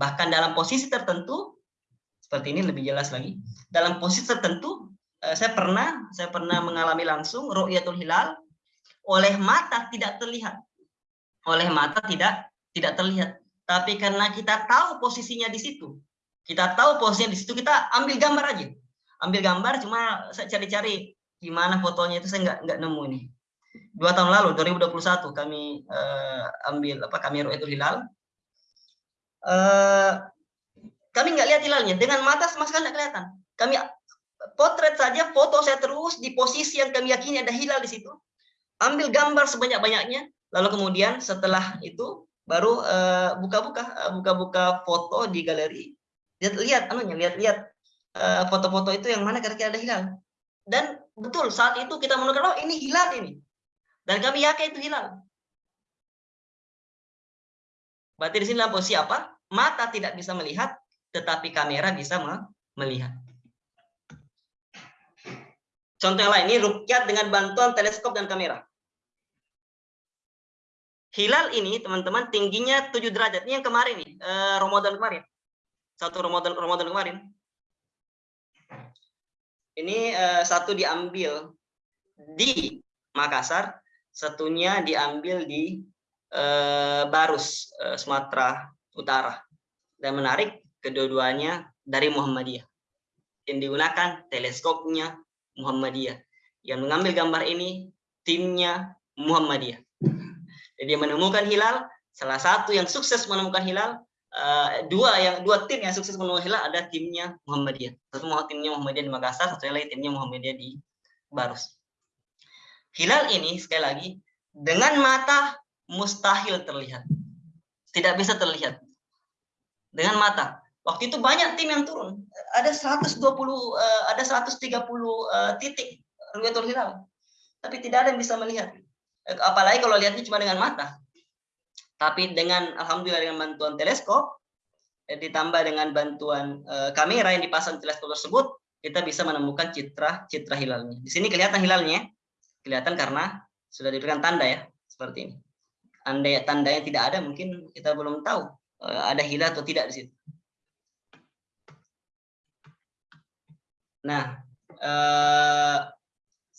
Bahkan dalam posisi tertentu, seperti ini lebih jelas lagi, dalam posisi tertentu, saya pernah saya pernah mengalami langsung ru'yatul hilal oleh mata tidak terlihat. Oleh mata tidak tidak terlihat. Tapi karena kita tahu posisinya di situ, kita tahu posisinya di situ, kita ambil gambar aja. Ambil gambar, cuma saya cari-cari gimana fotonya itu saya nggak nggak nemu ini. Dua tahun lalu, 2021 kami uh, ambil apa kami itu hilal. Uh, kami nggak lihat hilalnya dengan mata sama sekali nggak kelihatan. Kami potret saja, foto saya terus di posisi yang kami yakini ada hilal di situ ambil gambar sebanyak-banyaknya, lalu kemudian setelah itu baru eh, buka-buka uh, buka-buka foto di galeri, lihat-lihat anunya, lihat-lihat uh, foto-foto itu yang mana kira-kira ada hilal. Dan betul saat itu kita menurut oh ini hilal ini. Dan kami yakin itu hilal. Berarti di sini dalam posisi apa? Mata tidak bisa melihat, tetapi kamera bisa melihat. Contoh yang lain, ini rukyat dengan bantuan teleskop dan kamera. Hilal ini teman-teman tingginya 7 derajat. Ini yang kemarin nih, eh, Ramadan kemarin. Satu Ramadan Ramadan kemarin. Ini eh, satu diambil di Makassar, satunya diambil di eh, Barus, eh, Sumatera Utara. Dan menarik, kedua-duanya dari Muhammadiyah. Yang digunakan teleskopnya Muhammadiyah. Yang mengambil gambar ini timnya Muhammadiyah. Jadi menemukan hilal, salah satu yang sukses menemukan hilal, uh, dua yang dua tim yang sukses menemukan hilal ada timnya Muhammadiyah. Satu timnya Muhammadiyah di Makassar, satu lagi timnya Muhammadiyah di Barus. hilal ini sekali lagi dengan mata mustahil terlihat. Tidak bisa terlihat. Dengan mata. Waktu itu banyak tim yang turun. Ada 120 eh, ada 130 eh, titik ru'yatul hilal. Tapi tidak ada yang bisa melihat. Eh, apalagi kalau lihatnya cuma dengan mata. Tapi dengan alhamdulillah dengan bantuan teleskop ditambah dengan bantuan kamera yang dipasang teleskop tersebut, kita bisa menemukan citra citra hilalnya. Di sini kelihatan hilalnya. Kelihatan karena sudah diberikan tanda ya, seperti ini andai tandanya tidak ada mungkin kita belum tahu eh, ada hilal atau tidak di situ. Nah, eh,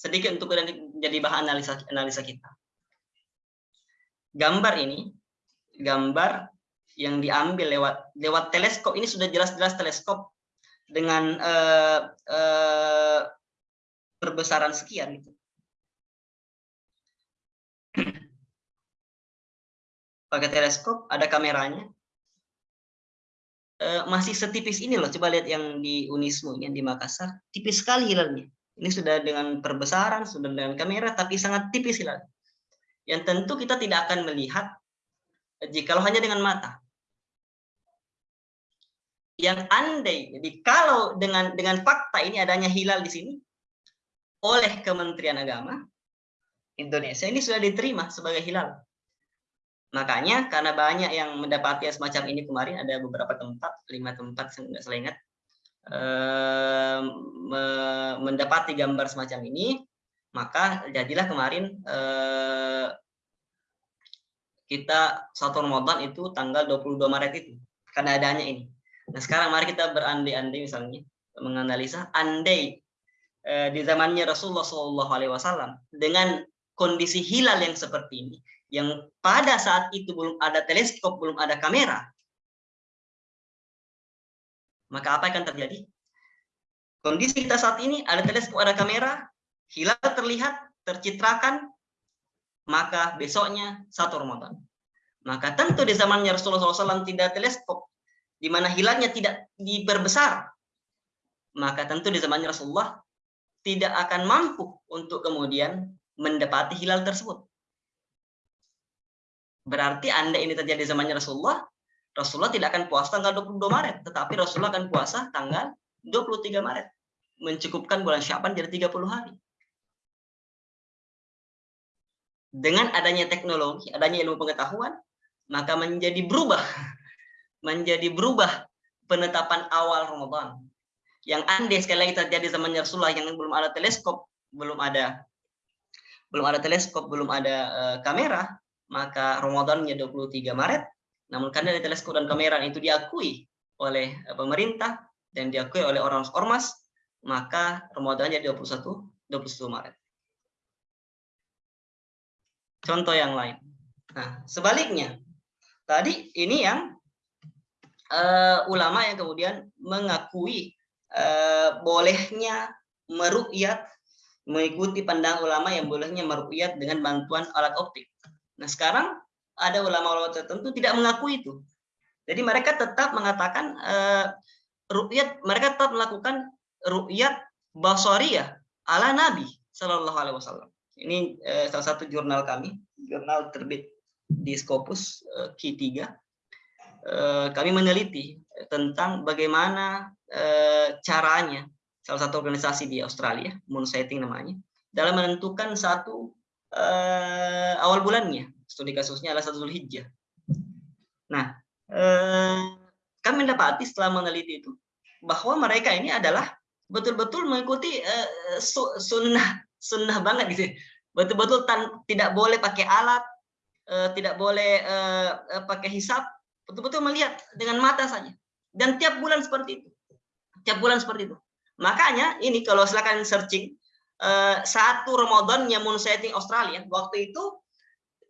sedikit untuk jadi bahan analisa analisa kita. Gambar ini, gambar yang diambil lewat lewat teleskop ini sudah jelas-jelas teleskop dengan eh, eh, perbesaran sekian gitu. pakai teleskop, ada kameranya. E, masih setipis ini loh, coba lihat yang di Unismu, yang di Makassar, tipis sekali hilalnya. Ini sudah dengan perbesaran, sudah dengan kamera, tapi sangat tipis hilal. Yang tentu kita tidak akan melihat jika hanya dengan mata. Yang andai, jadi kalau dengan dengan fakta ini adanya hilal di sini oleh Kementerian Agama Indonesia ini sudah diterima sebagai hilal. Makanya karena banyak yang mendapati semacam ini kemarin ada beberapa tempat, lima tempat saya salah ingat, eh, mendapati gambar semacam ini, maka jadilah kemarin eh, kita satu Ramadan itu tanggal 22 Maret itu karena adanya ini. Nah sekarang mari kita berandai-andai misalnya menganalisa andai eh, di zamannya Rasulullah SAW dengan kondisi hilal yang seperti ini yang pada saat itu belum ada teleskop, belum ada kamera, maka apa yang akan terjadi? Kondisi kita saat ini ada teleskop, ada kamera, hilal terlihat, tercitrakan, maka besoknya satu Ramadan. Maka tentu di zamannya Rasulullah SAW tidak teleskop, di mana hilalnya tidak diperbesar. Maka tentu di zamannya Rasulullah tidak akan mampu untuk kemudian mendapati hilal tersebut. Berarti Anda ini terjadi zamannya Rasulullah, Rasulullah tidak akan puasa tanggal 22 Maret, tetapi Rasulullah akan puasa tanggal 23 Maret. Mencukupkan bulan Syaban jadi 30 hari. Dengan adanya teknologi, adanya ilmu pengetahuan, maka menjadi berubah. Menjadi berubah penetapan awal Ramadan. Yang andai sekali lagi terjadi zamannya Rasulullah yang belum ada teleskop, belum ada belum ada teleskop, belum ada uh, kamera, maka Ramadannya 23 Maret, namun karena dari teleskop dan kamera itu diakui oleh eh, pemerintah dan diakui oleh orang ormas, maka Ramadannya 21 21 Maret. Contoh yang lain. Nah, sebaliknya, tadi ini yang uh, ulama yang kemudian mengakui uh, bolehnya merukyat mengikuti pandang ulama yang bolehnya merukyat dengan bantuan alat optik. Nah sekarang ada ulama-ulama tertentu tidak mengakui itu. Jadi mereka tetap mengatakan uh, ru'yat, mereka tetap melakukan ru'yat basariyah ala Nabi Shallallahu Alaihi Wasallam. Ini uh, salah satu jurnal kami, jurnal terbit di Scopus uh, Q3. Uh, kami meneliti tentang bagaimana uh, caranya salah satu organisasi di Australia, Moon Sighting namanya, dalam menentukan satu uh, awal bulannya. Studi kasusnya adalah satu Zulhijjah. Nah, uh, kami mendapati setelah meneliti itu bahwa mereka ini adalah betul-betul mengikuti uh, sunnah sunnah banget gitu. Betul-betul tidak boleh pakai alat, uh, tidak boleh pakai hisap, betul-betul melihat dengan mata saja. Dan tiap bulan seperti itu. Tiap bulan seperti itu. Makanya ini kalau silakan searching Eh, satu Ramadan Moon Sighting Australia waktu itu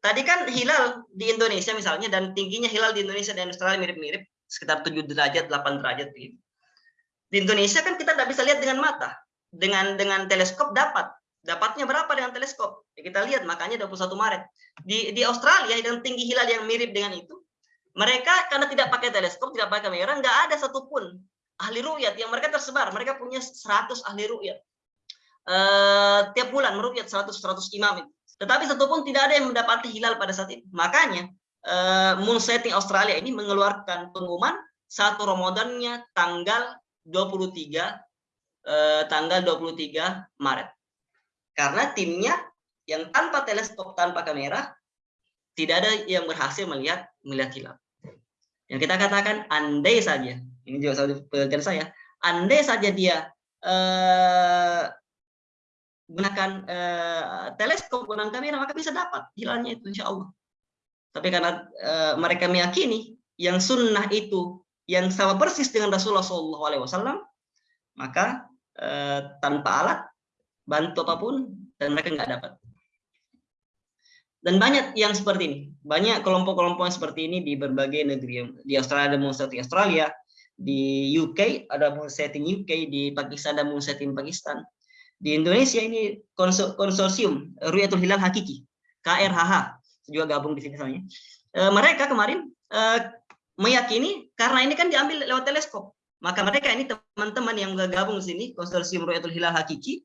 tadi kan hilal di Indonesia misalnya dan tingginya hilal di Indonesia dan Australia mirip-mirip sekitar 7 derajat 8 derajat begitu. Di Indonesia kan kita tidak bisa lihat dengan mata. Dengan dengan teleskop dapat. Dapatnya berapa dengan teleskop? Ya, kita lihat makanya 21 Maret. Di di Australia dengan tinggi hilal yang mirip dengan itu, mereka karena tidak pakai teleskop, tidak pakai kamera, nggak ada satupun ahli ru'yat yang mereka tersebar. Mereka punya 100 ahli ru'yat eh, tiap bulan merukyat 100 100 imam. Tetapi satu pun tidak ada yang mendapati hilal pada saat itu. Makanya eh, moon setting Australia ini mengeluarkan pengumuman satu Ramadannya tanggal 23 eh, tanggal 23 Maret. Karena timnya yang tanpa teleskop tanpa kamera tidak ada yang berhasil melihat melihat hilal. Yang kita katakan andai saja, ini juga satu penelitian saya, andai saja dia eh, gunakan eh, teleskop gunakan kamera maka bisa dapat hilalnya itu insya Allah. Tapi karena eh, mereka meyakini yang sunnah itu yang sama persis dengan Rasulullah SAW, maka eh, tanpa alat bantu apa pun dan mereka nggak dapat. Dan banyak yang seperti ini, banyak kelompok-kelompok seperti ini di berbagai negeri. Di Australia ada moon setting Australia, di UK ada moon setting UK, di Pakistan ada moon setting Pakistan. Di Indonesia ini konsorsium Ruyatul Hilal Hakiki, KRHH, juga gabung di sini soalnya. E, mereka kemarin e, meyakini karena ini kan diambil lewat teleskop, maka mereka ini teman-teman yang gabung di sini konsorsium Ruyatul Hilal Hakiki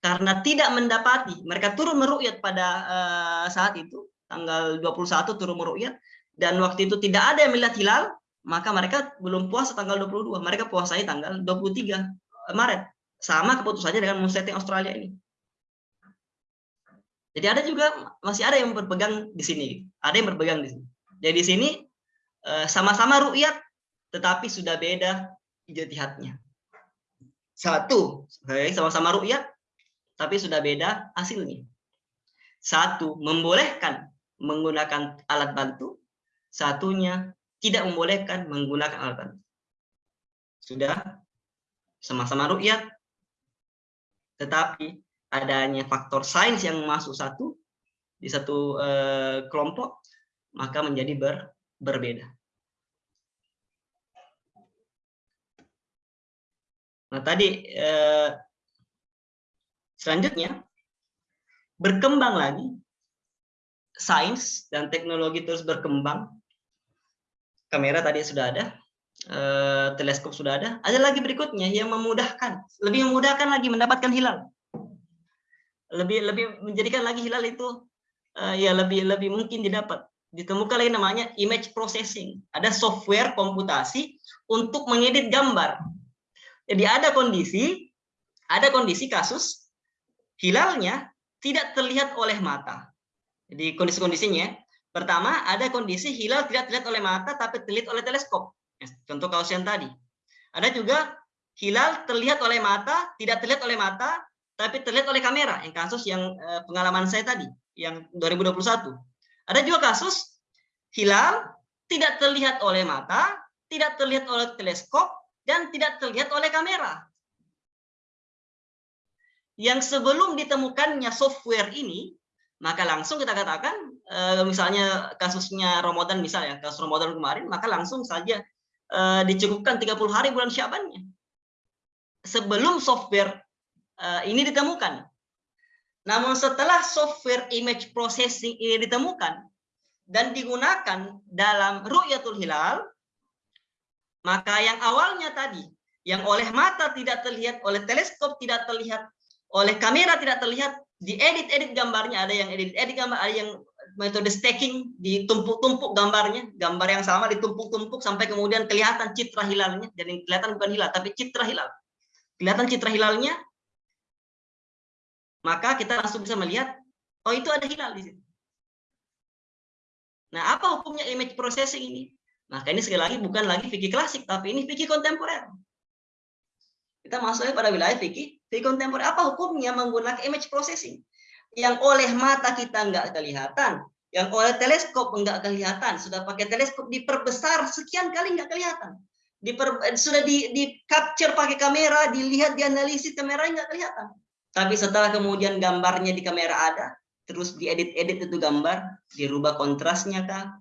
karena tidak mendapati mereka turun merukyat pada uh, saat itu tanggal 21 turun merukyat dan waktu itu tidak ada yang melihat hilal maka mereka belum puasa tanggal 22 mereka puasai tanggal 23 Maret sama keputusannya dengan setting Australia ini. Jadi ada juga masih ada yang berpegang di sini. Ada yang berpegang di sini. Jadi di sini eh, sama-sama rukyat tetapi sudah beda ijtihadnya. Satu sama-sama rukyat tapi sudah beda hasilnya. Satu, membolehkan menggunakan alat bantu, satunya tidak membolehkan menggunakan alat bantu. Sudah sama-sama rukyat, tetapi adanya faktor sains yang masuk satu di satu eh, kelompok, maka menjadi ber, berbeda. Nah tadi eh, Selanjutnya, berkembang lagi, sains dan teknologi terus berkembang. Kamera tadi sudah ada, eh, teleskop sudah ada. Ada lagi berikutnya yang memudahkan, lebih memudahkan lagi mendapatkan hilal. Lebih lebih menjadikan lagi hilal itu eh, ya lebih lebih mungkin didapat. Ditemukan lagi namanya image processing. Ada software komputasi untuk mengedit gambar. Jadi ada kondisi, ada kondisi kasus hilalnya tidak terlihat oleh mata. Jadi kondisi-kondisinya, pertama ada kondisi hilal tidak terlihat oleh mata tapi terlihat oleh teleskop. Contoh kasus yang tadi. Ada juga hilal terlihat oleh mata, tidak terlihat oleh mata, tapi terlihat oleh kamera. Yang kasus yang eh, pengalaman saya tadi, yang 2021. Ada juga kasus hilal tidak terlihat oleh mata, tidak terlihat oleh teleskop, dan tidak terlihat oleh kamera yang sebelum ditemukannya software ini, maka langsung kita katakan, eh, misalnya kasusnya Ramadan misalnya, kasus Ramadan kemarin, maka langsung saja eh, dicukupkan 30 hari bulan Syabannya. Sebelum software eh, ini ditemukan. Namun setelah software image processing ini ditemukan dan digunakan dalam ru'yatul hilal, maka yang awalnya tadi, yang oleh mata tidak terlihat, oleh teleskop tidak terlihat, oleh kamera tidak terlihat diedit-edit gambarnya ada yang edit-edit gambar ada yang metode stacking ditumpuk-tumpuk gambarnya. Gambar yang sama ditumpuk-tumpuk sampai kemudian kelihatan citra hilalnya. Jadi kelihatan bukan hilal tapi citra hilal. Kelihatan citra hilalnya maka kita langsung bisa melihat oh itu ada hilal di situ. Nah apa hukumnya image processing ini? Maka ini sekali lagi bukan lagi fikih klasik tapi ini fikih kontemporer. Kita masuknya pada wilayah fikih fikih kontemporer. Apa hukumnya menggunakan image processing? Yang oleh mata kita nggak kelihatan, yang oleh teleskop nggak kelihatan. Sudah pakai teleskop diperbesar sekian kali nggak kelihatan. Diper, sudah di, di capture pakai kamera, dilihat, dianalisis kameranya nggak kelihatan. Tapi setelah kemudian gambarnya di kamera ada, terus diedit-edit itu gambar, dirubah kontrasnya kah?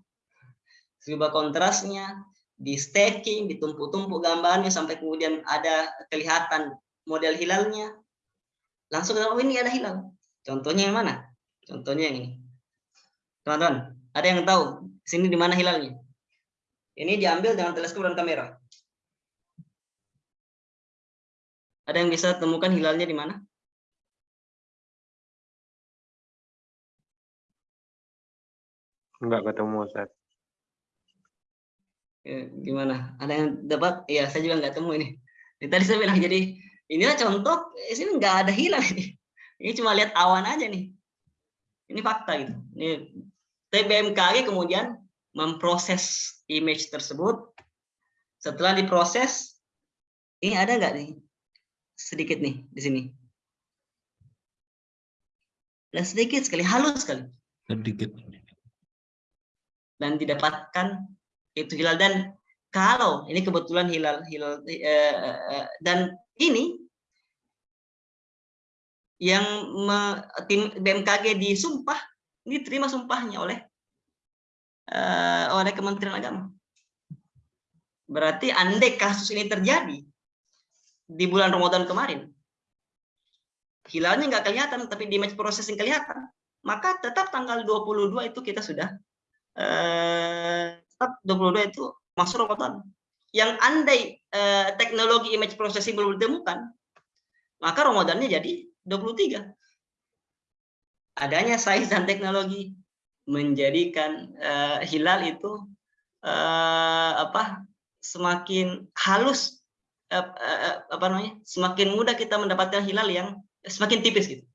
Dirubah kontrasnya, di stacking, ditumpuk-tumpuk gambarnya sampai kemudian ada kelihatan model hilalnya. Langsung oh ini ada hilal. Contohnya yang mana? Contohnya yang ini. Teman-teman, ada yang tahu sini di mana hilalnya? Ini diambil dengan teleskop dan kamera. Ada yang bisa temukan hilalnya di mana? Enggak ketemu, Ustaz. Ya, gimana? Ada yang dapat? Iya, saya juga enggak temu ini. Tadi saya bilang jadi inilah contoh, sini enggak ada hilal. Ini cuma lihat awan aja nih. Ini fakta gitu. Ini TBMKG kemudian memproses image tersebut. Setelah diproses, ini ada nggak nih? Sedikit nih di sini. Dan sedikit sekali, halus sekali. Sedikit. Dan didapatkan itu hilal dan kalau ini kebetulan hilal hilal eh, eh, dan ini yang me, tim BMKG disumpah ini terima sumpahnya oleh uh, oleh Kementerian Agama. Berarti andai kasus ini terjadi di bulan Ramadan kemarin, hilalnya nggak kelihatan, tapi di image processing kelihatan, maka tetap tanggal 22 itu kita sudah uh, tetap 22 itu masuk Ramadan. Yang andai uh, teknologi image processing belum ditemukan, maka Ramadannya jadi 23. Adanya sains dan teknologi menjadikan uh, hilal itu uh, apa semakin halus uh, uh, apa namanya semakin mudah kita mendapatkan hilal yang semakin tipis gitu.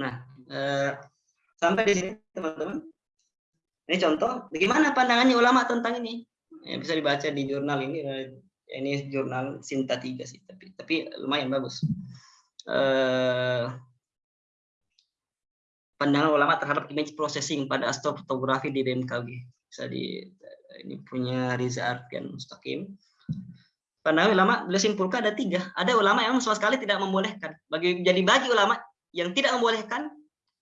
Nah, Eh, sampai di sini teman-teman. Ini contoh bagaimana pandangannya ulama tentang ini. Ya, bisa dibaca di jurnal ini. Eh, ini jurnal Sinta 3 sih, tapi tapi lumayan bagus. Eh, pandangan ulama terhadap image processing pada astrofotografi di BMKG. Bisa di ini punya Riza Arfian Mustaqim. Pandangan ulama beliau simpulkan ada tiga. Ada ulama yang sama sekali tidak membolehkan. Bagi jadi bagi ulama yang tidak membolehkan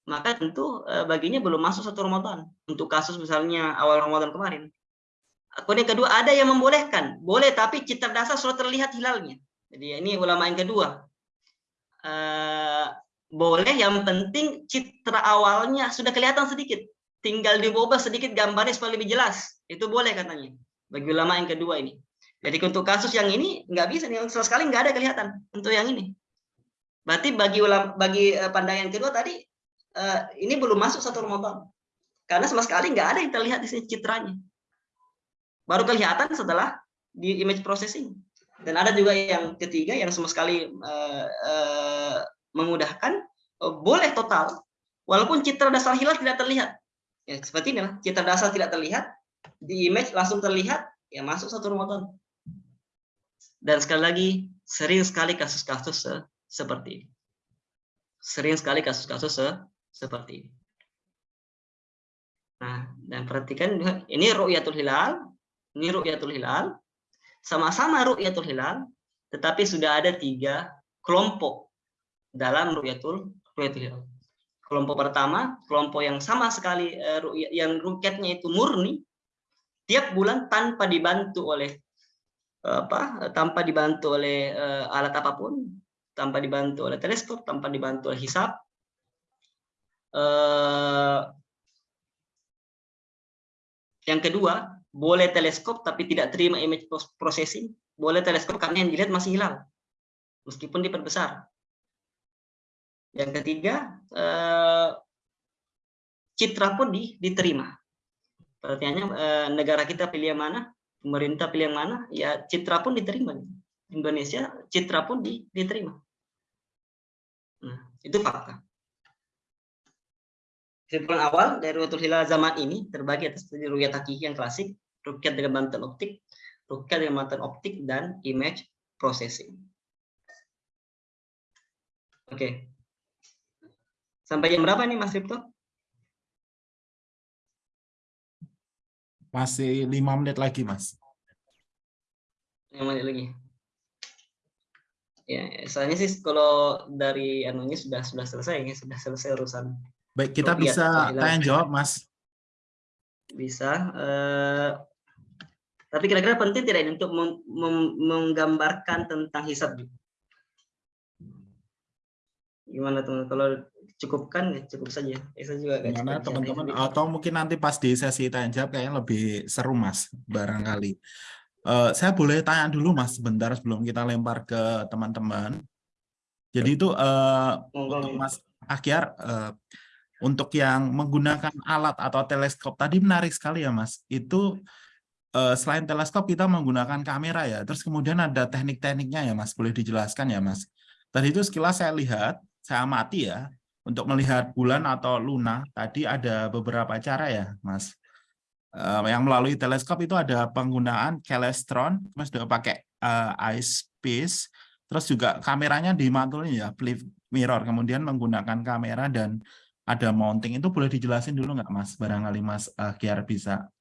maka tentu eh, baginya belum masuk satu Ramadan. Untuk kasus misalnya awal Ramadan kemarin. Kemudian kedua, ada yang membolehkan. Boleh, tapi citra dasar sudah terlihat hilalnya. Jadi ini ulama yang kedua. Uh, boleh, yang penting citra awalnya sudah kelihatan sedikit. Tinggal diubah sedikit gambarnya supaya lebih jelas. Itu boleh katanya. Bagi ulama yang kedua ini. Jadi untuk kasus yang ini nggak bisa nih sama sekali nggak ada kelihatan untuk yang ini. Berarti bagi ulama bagi eh, pandangan kedua tadi uh, ini belum masuk satu Ramadan. Karena sama sekali nggak ada yang terlihat di sini citranya. Baru kelihatan setelah di image processing. Dan ada juga yang ketiga yang sama sekali uh, uh, memudahkan, uh, boleh total, walaupun citra dasar hilal tidak terlihat. Ya, seperti ini citra dasar tidak terlihat, di image langsung terlihat, ya masuk satu Ramadan. Dan sekali lagi, sering sekali kasus-kasus se seperti ini. Sering sekali kasus-kasus se seperti ini. Nah, dan perhatikan ini ru'yatul hilal, ini ru'yatul hilal, sama-sama ru'yatul hilal, tetapi sudah ada tiga kelompok dalam ru'yatul ru'yatul hilal. Kelompok pertama, kelompok yang sama sekali uh, yang rukyatnya itu murni, tiap bulan tanpa dibantu oleh apa tanpa dibantu oleh uh, alat apa pun, tanpa dibantu oleh teleskop, tanpa dibantu oleh hisap, Eh, yang kedua, boleh teleskop tapi tidak terima image processing. Boleh teleskop karena yang dilihat masih hilang, meskipun diperbesar. Yang ketiga, eh, citra pun diterima. Pertanyaannya eh, negara kita pilih yang mana, pemerintah pilih yang mana, ya citra pun diterima. Indonesia citra pun diterima. Nah, itu fakta. Kesimpulan awal dari ruyatul hilal zaman ini terbagi atas ruyat hakiki yang klasik, rukyat dengan bantuan optik, rukyat dengan bantuan optik, dan image processing. Oke. Sampai jam berapa nih Mas Ripto? Masih lima menit lagi, Mas. Lima menit lagi. Ya, soalnya sih kalau dari anunya sudah sudah selesai, ya, sudah selesai urusan Baik, kita bisa tanya jawab, Mas. Bisa. Uh, tapi kira-kira penting tidak ini untuk menggambarkan tentang hisab? Gimana teman? Kalau cukupkan ya cukup saja. Ya, saya juga Gimana teman-teman? Atau mungkin nanti pas di sesi tanya jawab kayaknya lebih seru, Mas, barangkali. Uh, saya boleh tanya dulu, Mas, sebentar sebelum kita lempar ke teman-teman. Jadi itu Monggo. untuk Mas Akyar eh, untuk yang menggunakan alat atau teleskop tadi menarik sekali ya Mas. Itu eh, selain teleskop kita menggunakan kamera ya. Terus kemudian ada teknik-tekniknya ya Mas. Boleh dijelaskan ya Mas. Tadi itu sekilas saya lihat, saya amati ya. Untuk melihat bulan atau luna tadi ada beberapa cara ya Mas. Eh, yang melalui teleskop itu ada penggunaan kelestron, Mas sudah pakai eh, terus juga kameranya dimantulin ya, flip mirror, kemudian menggunakan kamera dan ada mounting itu boleh dijelasin dulu nggak Mas? Barangkali Mas Akyar bisa.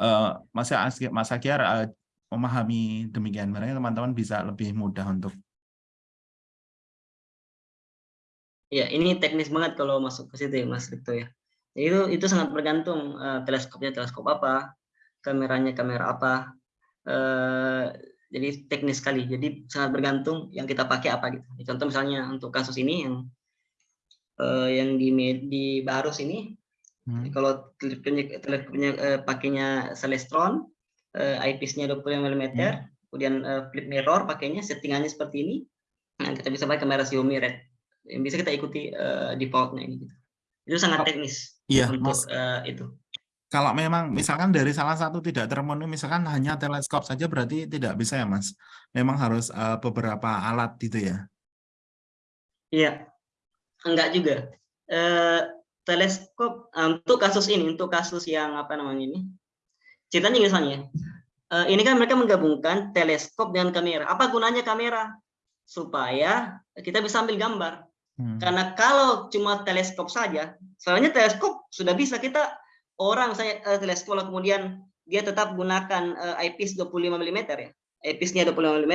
Eh, Mas Mas eh, memahami demikian, barangkali teman-teman bisa lebih mudah untuk Ya, ini teknis banget kalau masuk ke situ ya, Mas Rikto ya. Itu itu sangat bergantung eh, teleskopnya teleskop apa, kameranya kamera apa. Eh, jadi teknis sekali. Jadi sangat bergantung yang kita pakai apa gitu. Contoh misalnya untuk kasus ini yang eh, yang di di Barus ini Hmm, kalau teleskopnya teleskopnya eh, pakainya Celestron, eh, eyepiece-nya 25 mm, Hmm. kemudian eh, flip mirror pakainya settingannya seperti ini. Nah, kita bisa pakai kamera Xiaomi Red. Yang bisa kita ikuti eh, default-nya ini gitu. Itu sangat teknis Iya, untuk Mas. eh, itu. Kalau memang misalkan dari salah satu tidak termenuhi, misalkan hanya teleskop saja berarti tidak bisa ya Mas. Memang harus eh, beberapa alat gitu ya. Iya. Enggak juga. Eh, teleskop eh, untuk kasus ini, untuk kasus yang apa namanya ini. Ceritanya misalnya, eh, ini kan mereka menggabungkan teleskop dengan kamera. Apa gunanya kamera? Supaya kita bisa ambil gambar. Hmm. Karena kalau cuma teleskop saja, soalnya teleskop sudah bisa kita orang saya eh, teleskop lalu kemudian dia tetap gunakan eh, eyepiece 25 mm ya. Eyepiece-nya 25 mm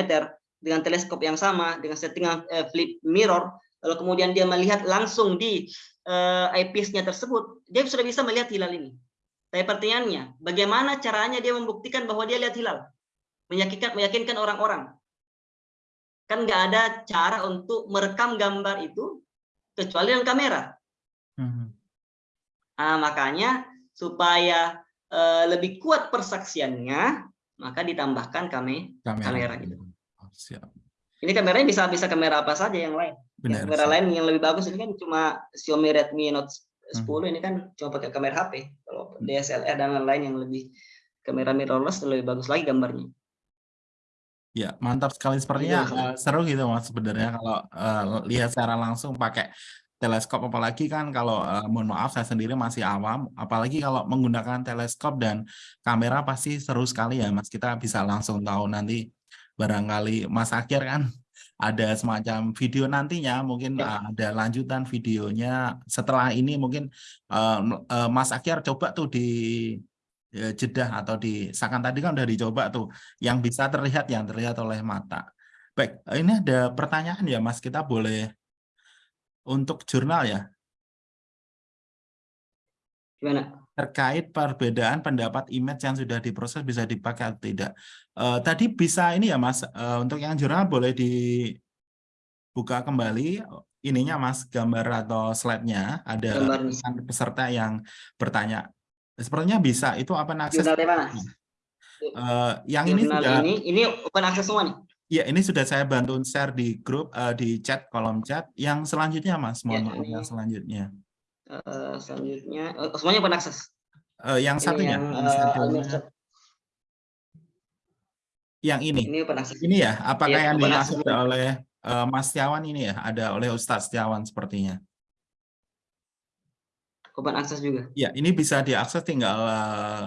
dengan teleskop yang sama dengan settingan eh, flip mirror lalu kemudian dia melihat langsung di eh, eyepiece-nya tersebut, dia sudah bisa melihat hilal ini. Tapi pertanyaannya, bagaimana caranya dia membuktikan bahwa dia lihat hilal? Meyakinkan meyakinkan orang-orang. Kan nggak ada cara untuk merekam gambar itu kecuali dengan kamera. Hmm. Nah, makanya supaya eh, lebih kuat persaksiannya, maka ditambahkan kame kamera gitu. Oh, siap. Ini kameranya bisa bisa kamera apa saja yang lain. Benar. kamera siap. lain yang lebih bagus ini kan cuma Xiaomi Redmi Note 10 Hmm. ini kan cuma pakai kamera HP. Kalau DSLR dan lain-lain yang lebih kamera mirrorless lebih bagus lagi gambarnya. Ya, mantap sekali. Sepertinya Gitu. eh, seru gitu Mas sebenarnya kalau eh, lihat secara langsung pakai teleskop apalagi kan kalau eh, mohon maaf saya sendiri masih awam apalagi kalau menggunakan teleskop dan kamera pasti seru sekali ya Mas. Kita bisa langsung tahu nanti barangkali Mas Akhir kan ada semacam video nantinya mungkin Ya. ada lanjutan videonya setelah ini mungkin eh, eh, Mas Akhir coba tuh di eh, Jeddah atau di Sakan tadi kan udah dicoba tuh yang bisa terlihat yang terlihat oleh mata. Baik, ini ada pertanyaan ya Mas, kita boleh untuk jurnal ya Gimana? Terkait perbedaan pendapat image yang sudah diproses bisa dipakai atau tidak. Eh, tadi bisa ini ya Mas, eh, untuk yang jurnal boleh dibuka kembali ininya Mas, gambar atau slide-nya ada tulisan peserta yang bertanya. Sepertinya bisa, itu. Jurnal mana? Eh, yang ini sudah ini ini open access semua nih. Ya, ini sudah saya bantu share di grup, eh, di chat, kolom chat. Yang selanjutnya, Mas, mohon Ya, maaf, yang selanjutnya. Eh, selanjutnya oh, semuanya open access. Eh, yang Ini satunya, yang, yang satunya, Almirsyad. yang ini. ini open access. Ini ya, apakah Iya, yang dimaksud access. oleh eh, Mas Setiawan ini ya? Ada oleh Ustadz Setiawan sepertinya. Open access juga. Ya, ini bisa diakses tinggal eh,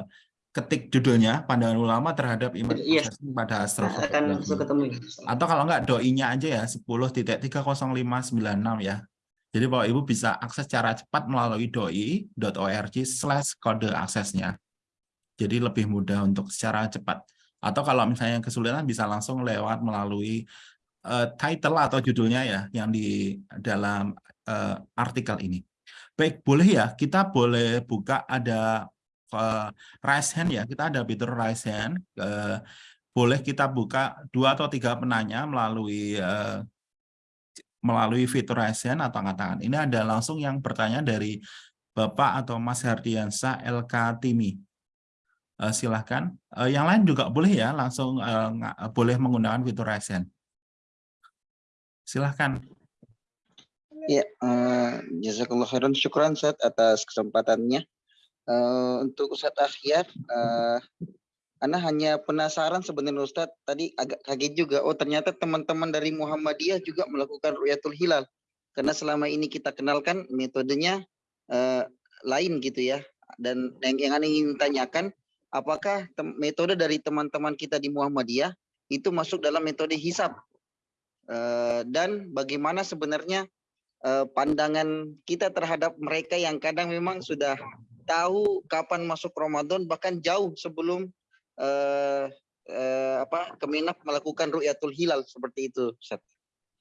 ketik judulnya, pandangan ulama terhadap image Iya. processing pada Nah, astrofotografi. akan ketemu atau kalau enggak doinya aja ya 10.30596 ya. Jadi Bapak Ibu bisa akses secara cepat melalui doi.org slash kode aksesnya. Jadi lebih mudah untuk secara cepat. Atau kalau misalnya kesulitan bisa langsung lewat melalui eh, title atau judulnya ya yang di dalam eh, artikel ini. Baik, boleh ya kita boleh buka ada eh, raise hand ya. Kita ada fitur raise hand. Eh, boleh kita buka dua atau tiga penanya melalui eh, melalui fitur raise hand atau angkat tangan. Ini ada langsung yang bertanya dari Bapak atau Mas Hardiansa LK Timi. Eh, silahkan. Eh, yang lain juga boleh ya, langsung nga- boleh menggunakan fitur raise hand. Silahkan. Ya, eh, jazakallah khairan. Syukran Ustaz atas kesempatannya. Eh, untuk Ustaz Akhyar, eh, Ana hanya penasaran sebenarnya Ustaz, tadi agak kaget juga. Oh ternyata teman-teman dari Muhammadiyah juga melakukan Ru'yatul Hilal. Karena selama ini kita kenalkan metodenya eh, lain gitu ya. Dan yang, yang ingin tanyakan, apakah metode dari teman-teman kita di Muhammadiyah itu masuk dalam metode hisab? Eh, dan bagaimana sebenarnya eh, pandangan kita terhadap mereka yang kadang memang sudah tahu kapan masuk Ramadan bahkan jauh sebelum eh, eh, apa Kemenak melakukan ru'yatul hilal seperti itu Ustaz.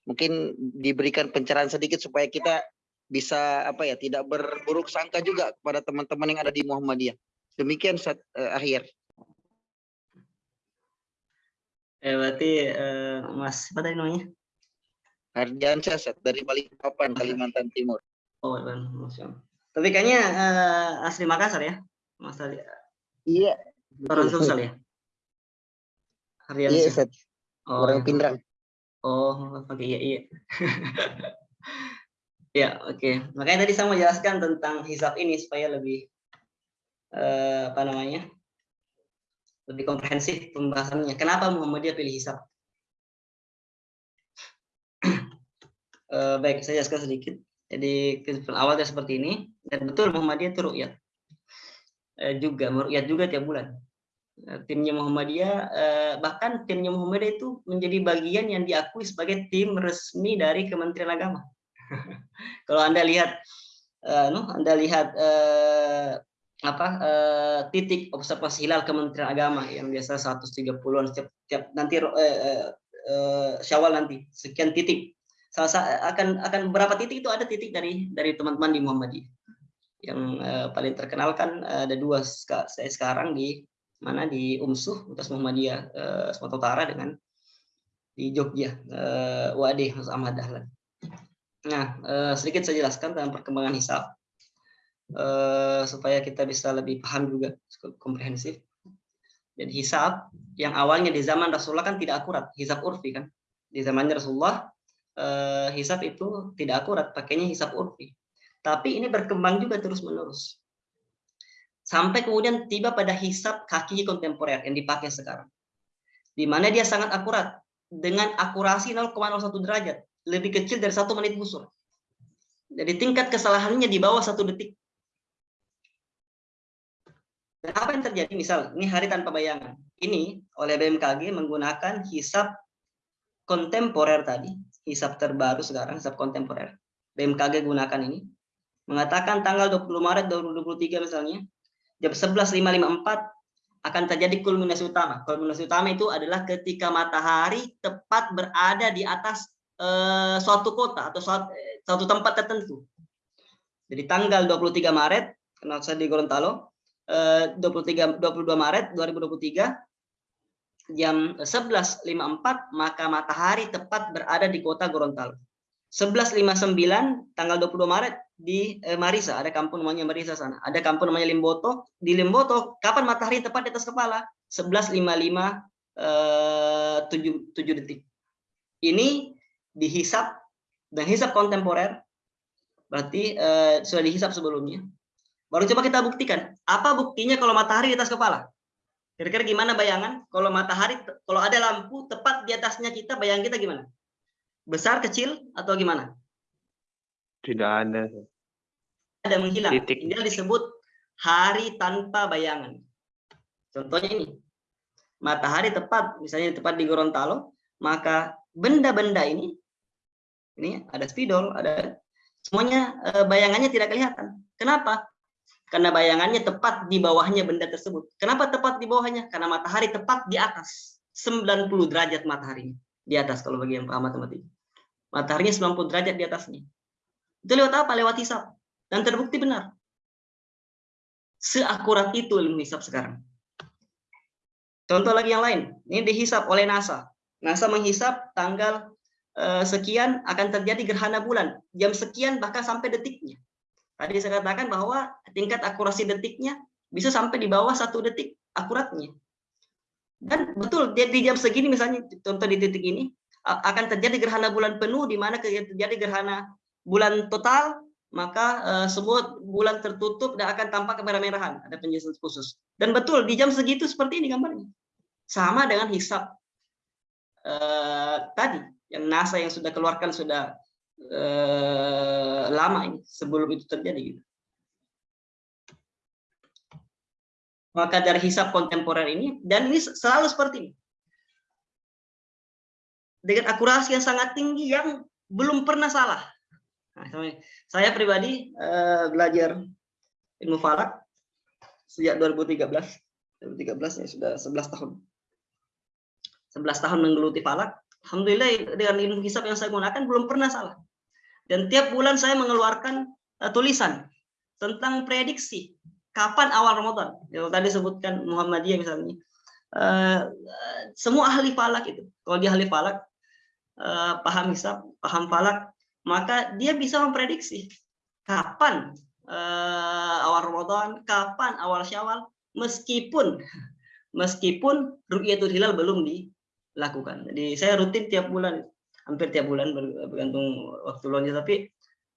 Mungkin diberikan pencerahan sedikit supaya kita bisa apa ya tidak berburuk sangka juga kepada teman-teman yang ada di Muhammadiyah. Demikian Ustaz eh, akhir. Eh, berarti eh, Mas apa tadi namanya? Hardiansyah Ustaz dari Balikpapan Kalimantan Timur. Oh. Masya Allah. Tapi kayaknya eh, asli Makassar ya, Mas Ali. Iya. Orang Sulsel ya? Harian Iya Ustaz, Oh, orang Pindrang. Oh, oke iya iya. ya, oke. Makanya tadi saya mau jelaskan tentang hisab ini supaya lebih eh, apa namanya? Lebih komprehensif pembahasannya. Kenapa Muhammadiyah pilih hisab? Eh, baik, saya jelaskan sedikit. Jadi kesimpulan awalnya seperti ini dan betul Muhammadiyah itu ru'yat. Eh, juga meru'yat juga tiap bulan. Eh, timnya Muhammadiyah eh, bahkan timnya Muhammadiyah itu menjadi bagian yang diakui sebagai tim resmi dari Kementerian Agama. Kalau Anda lihat eh, no, Anda lihat apa titik observasi hilal Kementerian Agama yang biasa 130-an setiap, setiap nanti Syawal nanti sekian titik. Salah sa- akan akan beberapa titik itu ada titik dari dari teman-teman di Muhammadiyah. Yang eh, paling terkenal kan eh, ada dua saya sekarang di mana di Umsuh Utas Muhammadiyah eh, Sumatera Utara dengan di Jogja eh, Wadih Mas Ahmad Dahlan. Nah eh, sedikit saya jelaskan tentang perkembangan hisab eh, supaya kita bisa lebih paham juga cukup komprehensif. Jadi hisab yang awalnya di zaman Rasulullah kan tidak akurat, hisab urfi kan. Di zamannya Rasulullah eh, hisab itu tidak akurat, pakainya hisab urfi. Tapi ini berkembang juga terus menerus sampai kemudian tiba pada hisab kaki kontemporer yang dipakai sekarang. Di mana dia sangat akurat dengan akurasi 0,01 derajat, lebih kecil dari satu menit busur. Jadi tingkat kesalahannya di bawah satu detik. Dan apa yang terjadi? Misal, ini hari tanpa bayangan. Ini oleh BMKG menggunakan hisab kontemporer tadi, hisab terbaru sekarang, hisab kontemporer. BMKG gunakan ini. Mengatakan tanggal 20 Maret 2023 misalnya, jam 11.554 akan terjadi kulminasi utama. Kulminasi utama itu adalah ketika matahari tepat berada di atas eh, suatu kota atau suatu, suatu tempat tertentu. Jadi tanggal 23 Maret, karena saya di Gorontalo, eh, 23 22 Maret 2023 jam 11.54 maka matahari tepat berada di kota Gorontalo. 11.59 tanggal 22 Maret di eh, Marisa, ada kampung namanya Marisa sana. Ada kampung namanya Limboto. Di Limboto, kapan matahari tepat di atas kepala? 11.55 eh, 7, 7 detik. Ini dihisap dan hisap kontemporer. Berarti eh, sudah dihisap sebelumnya. Baru coba kita buktikan. Apa buktinya kalau matahari di atas kepala? Kira-kira gimana bayangan? Kalau matahari, kalau ada lampu tepat di atasnya kita, bayangan kita gimana? Besar, kecil, atau gimana? Tidak ada. ada menghilang. Titik. Ini disebut hari tanpa bayangan. Contohnya ini. Matahari tepat, misalnya tepat di Gorontalo, maka benda-benda ini, ini ada spidol, ada semuanya eh, bayangannya tidak kelihatan. Kenapa? Karena bayangannya tepat di bawahnya benda tersebut. Kenapa tepat di bawahnya? Karena matahari tepat di atas. 90 derajat mataharinya. Di atas kalau bagi yang paham matematika. Mataharinya 90 derajat di atasnya. Itu lewat apa? Lewat hisap. Dan terbukti benar. Seakurat itu ilmu hisap sekarang. Contoh lagi yang lain. Ini dihisap oleh NASA. NASA menghisap tanggal eh, sekian akan terjadi gerhana bulan. Jam sekian bahkan sampai detiknya. Tadi saya katakan bahwa tingkat akurasi detiknya bisa sampai di bawah satu detik akuratnya. Dan betul di, jam segini misalnya contoh di titik ini akan terjadi gerhana bulan penuh di mana terjadi gerhana bulan total, maka eh, semua bulan tertutup dan akan tampak kemerah-merahan. Ada penjelasan khusus. Dan betul di jam segitu seperti ini gambarnya. Sama dengan hisap eh, tadi yang NASA yang sudah keluarkan sudah eh, lama ini sebelum itu terjadi. Maka dari hisap kontemporer ini dan ini selalu seperti ini dengan akurasi yang sangat tinggi yang belum pernah salah. Nah, saya pribadi uh, belajar ilmu falak sejak 2013. 2013 ya sudah 11 tahun. 11 tahun menggeluti falak. Alhamdulillah dengan ilmu hisab yang saya gunakan belum pernah salah. Dan tiap bulan saya mengeluarkan uh, tulisan tentang prediksi kapan awal Ramadan. Yang tadi sebutkan Muhammadiyah misalnya. Uh, semua ahli falak itu. Kalau dia ahli falak, uh, paham hisab, paham falak, maka dia bisa memprediksi kapan uh, awal Ramadan, kapan awal Syawal, meskipun meskipun ru'yatul hilal belum dilakukan. Jadi saya rutin tiap bulan, hampir tiap bulan bergantung waktu luangnya, tapi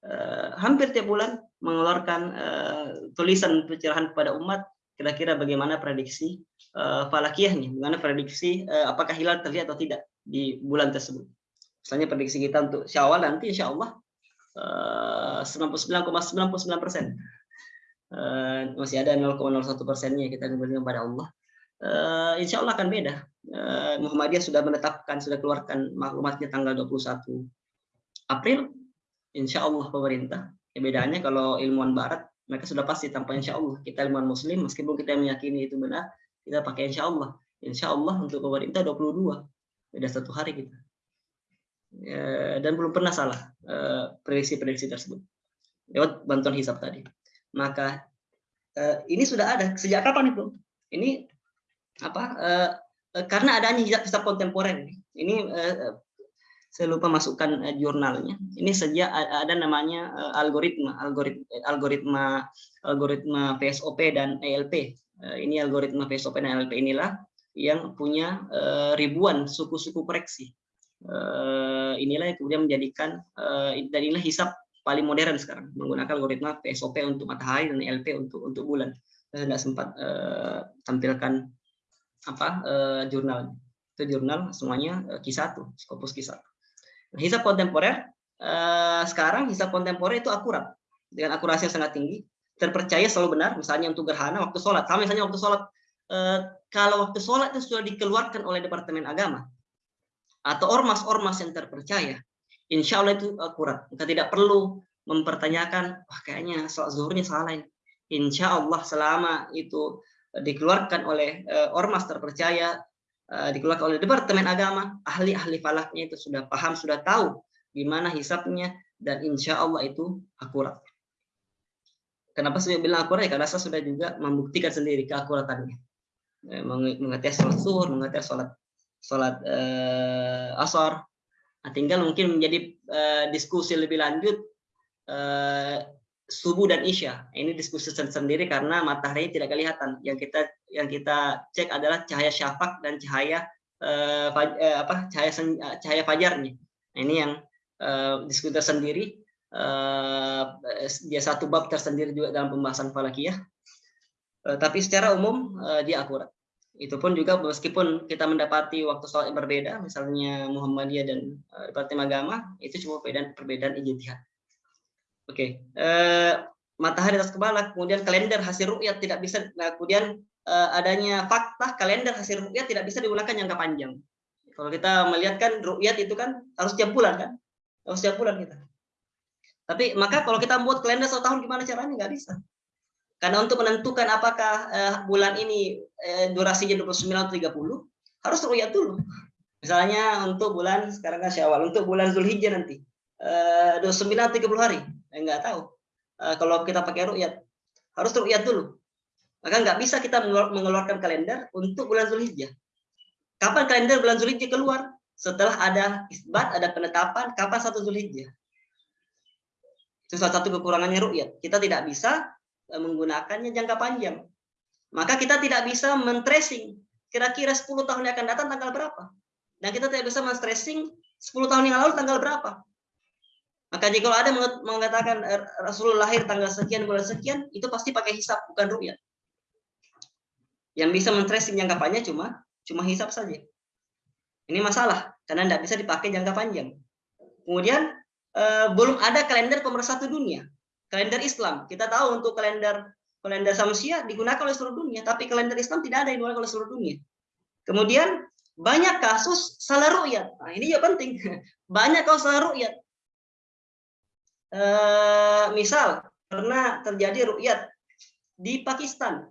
uh, hampir tiap bulan mengeluarkan uh, tulisan pencerahan kepada umat kira-kira bagaimana prediksi uh, falakiyahnya, bagaimana prediksi uh, apakah hilal terlihat atau tidak di bulan tersebut. Misalnya prediksi kita untuk Syawal nanti insya Allah 99,99 persen. masih ada 0,01 persennya kita kembali kepada Allah. Uh, insya Allah akan beda. Uh, Muhammadiyah sudah menetapkan, sudah keluarkan maklumatnya tanggal 21 April. Insya Allah pemerintah. Ya, bedanya kalau ilmuwan Barat, mereka sudah pasti tanpa insya Allah. Kita ilmuwan Muslim, meskipun kita meyakini itu benar, kita pakai insya Allah. Insya Allah untuk pemerintah 22. Beda satu hari kita. Ya, dan belum pernah salah eh, prediksi-prediksi tersebut lewat bantuan hisap tadi. Maka eh, ini sudah ada sejak kapan itu? Ini apa? Eh, karena adanya hisap, hisap kontemporer. Ini saya lupa masukkan jurnalnya. Ini sejak ada namanya algoritma, algoritma, algoritma, algoritma PSOP dan ELP. Ini algoritma PSOP dan ELP inilah yang punya ribuan suku-suku koreksi uh, inilah yang kemudian menjadikan uh, dan inilah hisap paling modern sekarang menggunakan algoritma PSOP untuk matahari dan LP untuk untuk bulan. Saya tidak sempat uh, tampilkan apa uh, jurnal itu jurnal semuanya uh, Q1, Scopus Q1. Nah, hisap kontemporer uh, sekarang hisap kontemporer itu akurat dengan akurasi yang sangat tinggi, terpercaya selalu benar. Misalnya untuk gerhana waktu sholat, sama misalnya waktu sholat uh, kalau waktu sholat itu sudah dikeluarkan oleh Departemen Agama, atau ormas-ormas yang terpercaya, insya Allah itu akurat. Kita tidak perlu mempertanyakan, wah kayaknya sholat zuhurnya salah ini. Insya Allah selama itu dikeluarkan oleh uh, ormas terpercaya, uh, dikeluarkan oleh Departemen Agama, ahli-ahli falaknya itu sudah paham, sudah tahu gimana hisapnya, dan insya Allah itu akurat. Kenapa saya bilang akurat? Ya, karena saya sudah juga membuktikan sendiri keakuratannya. Mengerti sholat zuhur, mengerti sholat sholat uh, asar. Nah, tinggal mungkin menjadi uh, diskusi lebih lanjut uh, subuh dan isya. Ini diskusi sendiri karena matahari tidak kelihatan. Yang kita yang kita cek adalah cahaya syafaq dan cahaya uh, faj, uh, apa cahaya cahaya fajarnya. Nah, ini yang uh, diskusi tersendiri. Uh, dia satu bab tersendiri juga dalam pembahasan falakiyah. Uh, tapi secara umum uh, dia akurat. Itu pun juga meskipun kita mendapati waktu sholat yang berbeda, misalnya Muhammadiyah dan uh, Departemen Agama, itu cuma perbedaan perbedaan ijtihad. Oke, okay. uh, matahari atas kepala, kemudian kalender hasil rukyat tidak bisa, nah, kemudian uh, adanya fakta kalender hasil rukyat tidak bisa digunakan jangka panjang. Kalau kita melihat kan rukyat itu kan harus tiap bulan kan, harus tiap bulan kita. Tapi maka kalau kita buat kalender satu tahun gimana caranya? Nggak bisa. Karena untuk menentukan apakah uh, bulan ini uh, durasinya 29 atau 30, harus ru'yat dulu. Misalnya untuk bulan sekarang kan Syawal, untuk bulan Zulhijjah nanti uh, 29 atau 30 hari, enggak tahu. Uh, kalau kita pakai ru'yat, harus ru'yat dulu. Maka nggak bisa kita mengeluarkan kalender untuk bulan Zulhijjah. Kapan kalender bulan Zulhijjah keluar? Setelah ada isbat, ada penetapan kapan satu Zulhijjah. Itu salah satu kekurangannya ru'yat. Kita tidak bisa Eh, menggunakannya jangka panjang. Maka kita tidak bisa men-tracing kira-kira 10 tahun yang akan datang tanggal berapa. Dan kita tidak bisa men-tracing 10 tahun yang lalu tanggal berapa. Maka jika ada mengatakan eh, Rasulullah lahir tanggal sekian bulan sekian, itu pasti pakai hisap bukan ru'yat. Yang bisa men-tracing jangka panjang cuma cuma hisap saja. Ini masalah karena tidak bisa dipakai jangka panjang. Kemudian eh, belum ada kalender pemersatu dunia, kalender Islam. Kita tahu untuk kalender kalender Samsia digunakan oleh seluruh dunia, tapi kalender Islam tidak ada yang digunakan oleh seluruh dunia. Kemudian banyak kasus salah ru'yat. Nah, ini juga penting. Banyak kasus salah ru'yat. Eh, misal pernah terjadi ru'yat di Pakistan.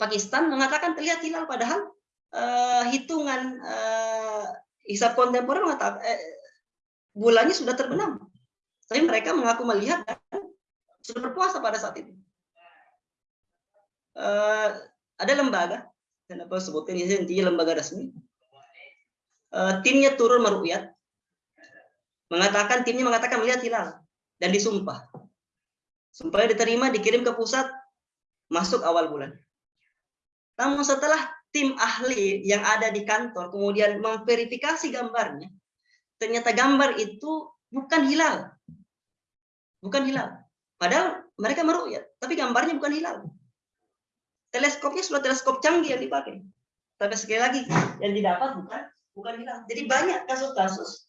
Pakistan mengatakan terlihat hilal padahal eh, hitungan eh, hisab kontemporer mengatakan eh, bulannya sudah terbenam. Tapi mereka mengaku melihat sudah berpuasa pada saat itu. Eh, ada lembaga, kenapa sebutin ini intinya lembaga resmi. Eh, timnya turun meru'yat, mengatakan timnya mengatakan melihat hilal dan disumpah. Sumpahnya diterima, dikirim ke pusat, masuk awal bulan. Namun setelah tim ahli yang ada di kantor kemudian memverifikasi gambarnya, ternyata gambar itu bukan hilal. Bukan hilal. Padahal mereka meru'yat, tapi gambarnya bukan hilal. Teleskopnya sudah teleskop canggih yang dipakai. Tapi sekali lagi, yang didapat bukan bukan hilal. Jadi banyak kasus-kasus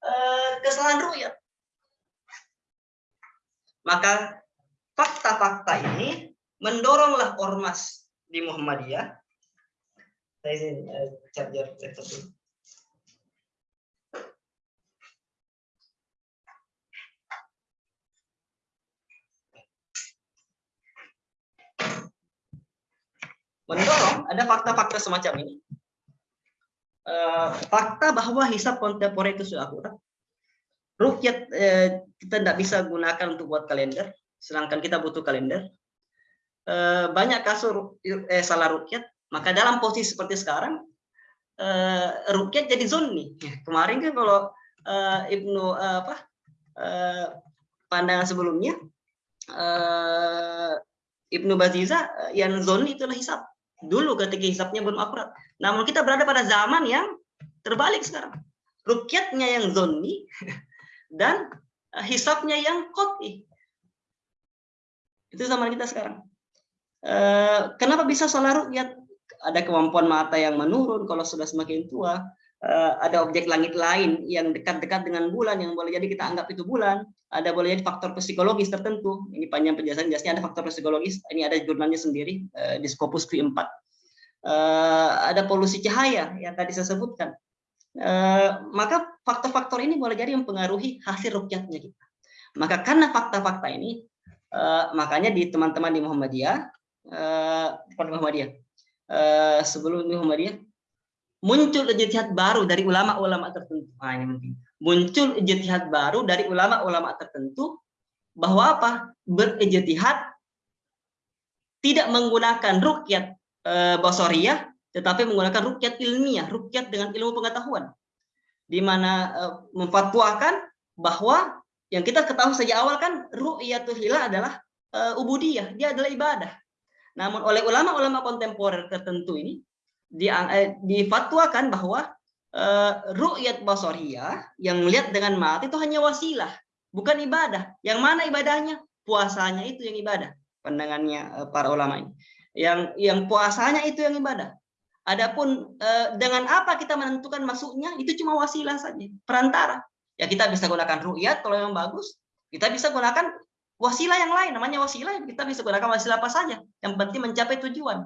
eh, kesalahan ru'yat. Maka fakta-fakta ini mendoronglah ormas di Muhammadiyah. Saya sini eh, charger laptop Mendorong ada fakta-fakta semacam ini. Eh, fakta bahwa hisab kontemporer itu sudah akurat. Rukyat eh, kita tidak bisa gunakan untuk buat kalender, sedangkan kita butuh kalender. Eh, banyak kasus salah rukyat, maka dalam posisi seperti sekarang, rukyat jadi zonni. Kemarin kan kalau Ibnu apa pandangan sebelumnya, Ibnu Baziza yang zonni itulah hisab. Dulu ketika hisabnya belum akurat. Namun kita berada pada zaman yang terbalik sekarang. Rukyatnya yang zonni dan eh, hisabnya yang koti. Itu zaman kita sekarang. Eh, kenapa bisa salah rukyat? Ada kemampuan mata yang menurun kalau sudah semakin tua. Eh, ada objek langit lain yang dekat-dekat dengan bulan yang boleh jadi kita anggap itu bulan. Ada boleh jadi faktor psikologis tertentu. Ini panjang penjelasan, jelasnya ada faktor psikologis. Ini ada jurnalnya sendiri eh, di Scopus Q4. Eh, ada polusi cahaya yang tadi saya sebutkan. Maka faktor-faktor ini boleh jadi mempengaruhi hasil rukyatnya kita. Maka karena fakta-fakta ini, makanya di teman-teman di Muhammadiyah, di Muhammadiyah, sebelum di Muhammadiyah, muncul ijtihad baru dari ulama-ulama tertentu. Nah, ini penting. Muncul ijtihad baru dari ulama-ulama tertentu bahwa apa? Berijtihad tidak menggunakan rukyat eh, basariyah tetapi menggunakan rukyat ilmiah, rukyat dengan ilmu pengetahuan. Di mana eh, memfatwakan bahwa yang kita ketahui sejak awal kan ru'yatul hilal adalah eh, ubudiyah, dia adalah ibadah. Namun oleh ulama-ulama kontemporer tertentu ini dia, eh, difatwakan bahwa eh, ru'yat basariyah yang melihat dengan mata itu hanya wasilah, bukan ibadah. Yang mana ibadahnya? Puasanya itu yang ibadah. Pandangannya eh, para ulama ini. Yang yang puasanya itu yang ibadah. Adapun eh, dengan apa kita menentukan masuknya itu cuma wasilah saja, perantara. Ya kita bisa gunakan ru'yat kalau yang bagus, kita bisa gunakan wasilah yang lain, namanya wasilah, kita bisa gunakan wasilah apa saja. Yang penting mencapai tujuan.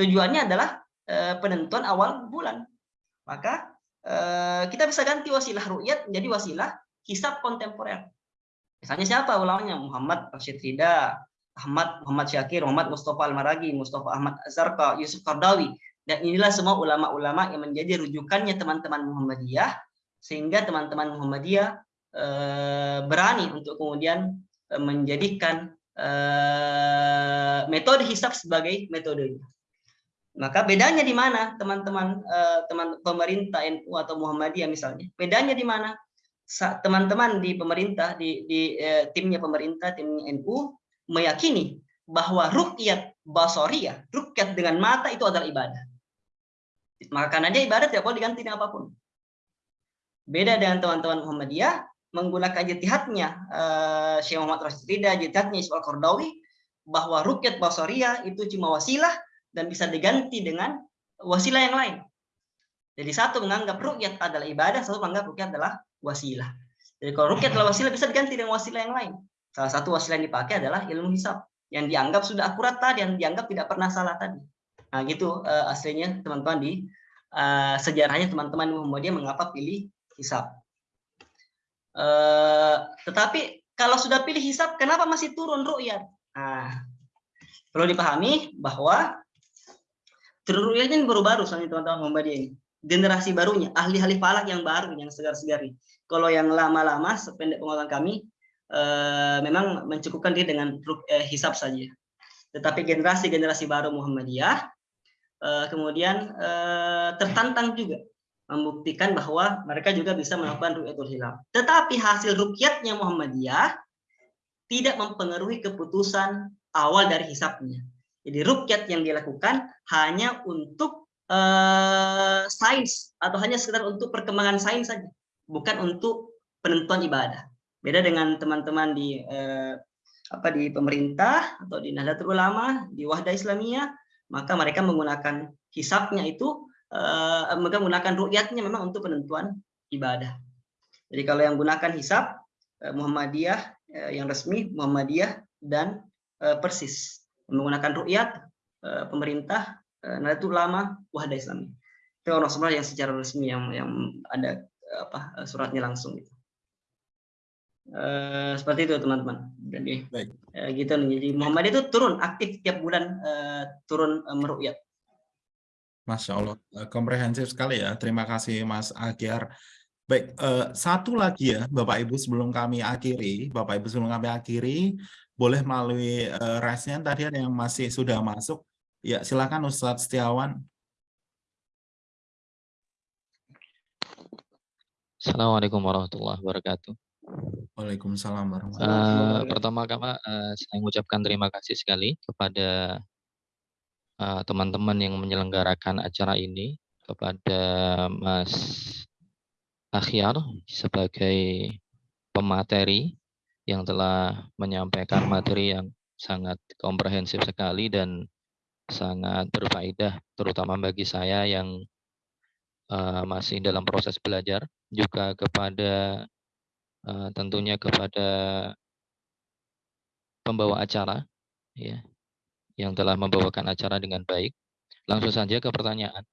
Tujuannya adalah penentuan awal bulan. Maka eh, kita bisa ganti wasilah ru'yat menjadi wasilah hisab kontemporer. Misalnya siapa ulamanya? Muhammad Rashid Rida, Ahmad Muhammad Syakir, Muhammad Mustafa Al-Maragi, Mustafa Ahmad Azarka, Yusuf Qardawi. Dan inilah semua ulama-ulama yang menjadi rujukannya teman-teman Muhammadiyah sehingga teman-teman Muhammadiyah eh, berani untuk kemudian eh, menjadikan eh, metode hisab sebagai metodenya. Maka bedanya di mana teman-teman eh, teman pemerintah NU atau Muhammadiyah misalnya? Bedanya di mana? Teman-teman di pemerintah di, di eh, timnya pemerintah timnya NU meyakini bahwa rukyat basoriyah, rukyat dengan mata itu adalah ibadah. Maka dia ibadah tidak boleh diganti dengan apa pun. Beda dengan teman-teman Muhammadiyah, menggunakan jitihadnya uh, Syekh Muhammad Rashid Rida, jitihadnya Ismail Kordawi, bahwa rukyat basaria itu cuma wasilah dan bisa diganti dengan wasilah yang lain. Jadi satu menganggap rukyat adalah ibadah, satu menganggap rukyat adalah wasilah. Jadi kalau rukyat adalah wasilah bisa diganti dengan wasilah yang lain. Salah satu wasilah yang dipakai adalah ilmu hisab yang dianggap sudah akurat tadi, yang dianggap tidak pernah salah tadi. Nah gitu uh, aslinya teman-teman di uh, sejarahnya teman-teman Muhammadiyah mengapa pilih hisab. Uh, tetapi kalau sudah pilih hisab, kenapa masih turun ru'yat? Nah, perlu dipahami bahwa turun ru'yat ini baru-baru soalnya teman-teman Muhammadiyah ini. Generasi barunya, ahli-ahli falak yang baru, yang segar-segar Kalau yang lama-lama, sependek pengetahuan kami, eh, memang mencukupkan dia dengan eh, hisab saja. Tetapi generasi-generasi baru Muhammadiyah, eh, kemudian eh, tertantang juga membuktikan bahwa mereka juga bisa melakukan rukyatul hilal. Tetapi hasil rukyatnya Muhammadiyah tidak mempengaruhi keputusan awal dari hisapnya. Jadi rukyat yang dilakukan hanya untuk uh, sains atau hanya sekedar untuk perkembangan sains saja, bukan untuk penentuan ibadah. Beda dengan teman-teman di uh, apa di pemerintah atau di Nahdlatul Ulama, di Wahda Islamiyah, maka mereka menggunakan hisapnya itu uh, mereka menggunakan rukyatnya memang untuk penentuan ibadah. Jadi kalau yang gunakan hisap uh, Muhammadiyah uh, yang resmi Muhammadiyah dan Persis menggunakan rukyat uh, pemerintah uh, Nahdlatul Ulama Wahda Islami. Itu orang semua yang secara resmi yang yang ada apa suratnya langsung gitu. Uh, seperti itu teman-teman. Jadi Baik. Uh, gitu jadi Muhammadiyah itu turun aktif tiap bulan uh, turun uh, merukyat. Masya Allah, eh, komprehensif sekali ya. Terima kasih Mas Agiar. Baik, uh, satu lagi ya Bapak Ibu sebelum kami akhiri, Bapak Ibu sebelum kami akhiri, boleh melalui uh, raisnya tadi ada yang masih sudah masuk. Ya, silakan Ustadz Setiawan. Assalamualaikum warahmatullahi wabarakatuh. Waalaikumsalam warahmatullahi wabarakatuh. Uh, pertama-tama uh, saya mengucapkan terima kasih sekali kepada Eh, teman-teman yang menyelenggarakan acara ini, kepada Mas Akhyar sebagai pemateri yang telah menyampaikan materi yang sangat komprehensif sekali dan sangat berfaedah, terutama bagi saya yang uh, masih dalam proses belajar, juga kepada uh, tentunya kepada pembawa acara, ya, yang telah membawakan acara dengan baik. Langsung saja ke pertanyaan.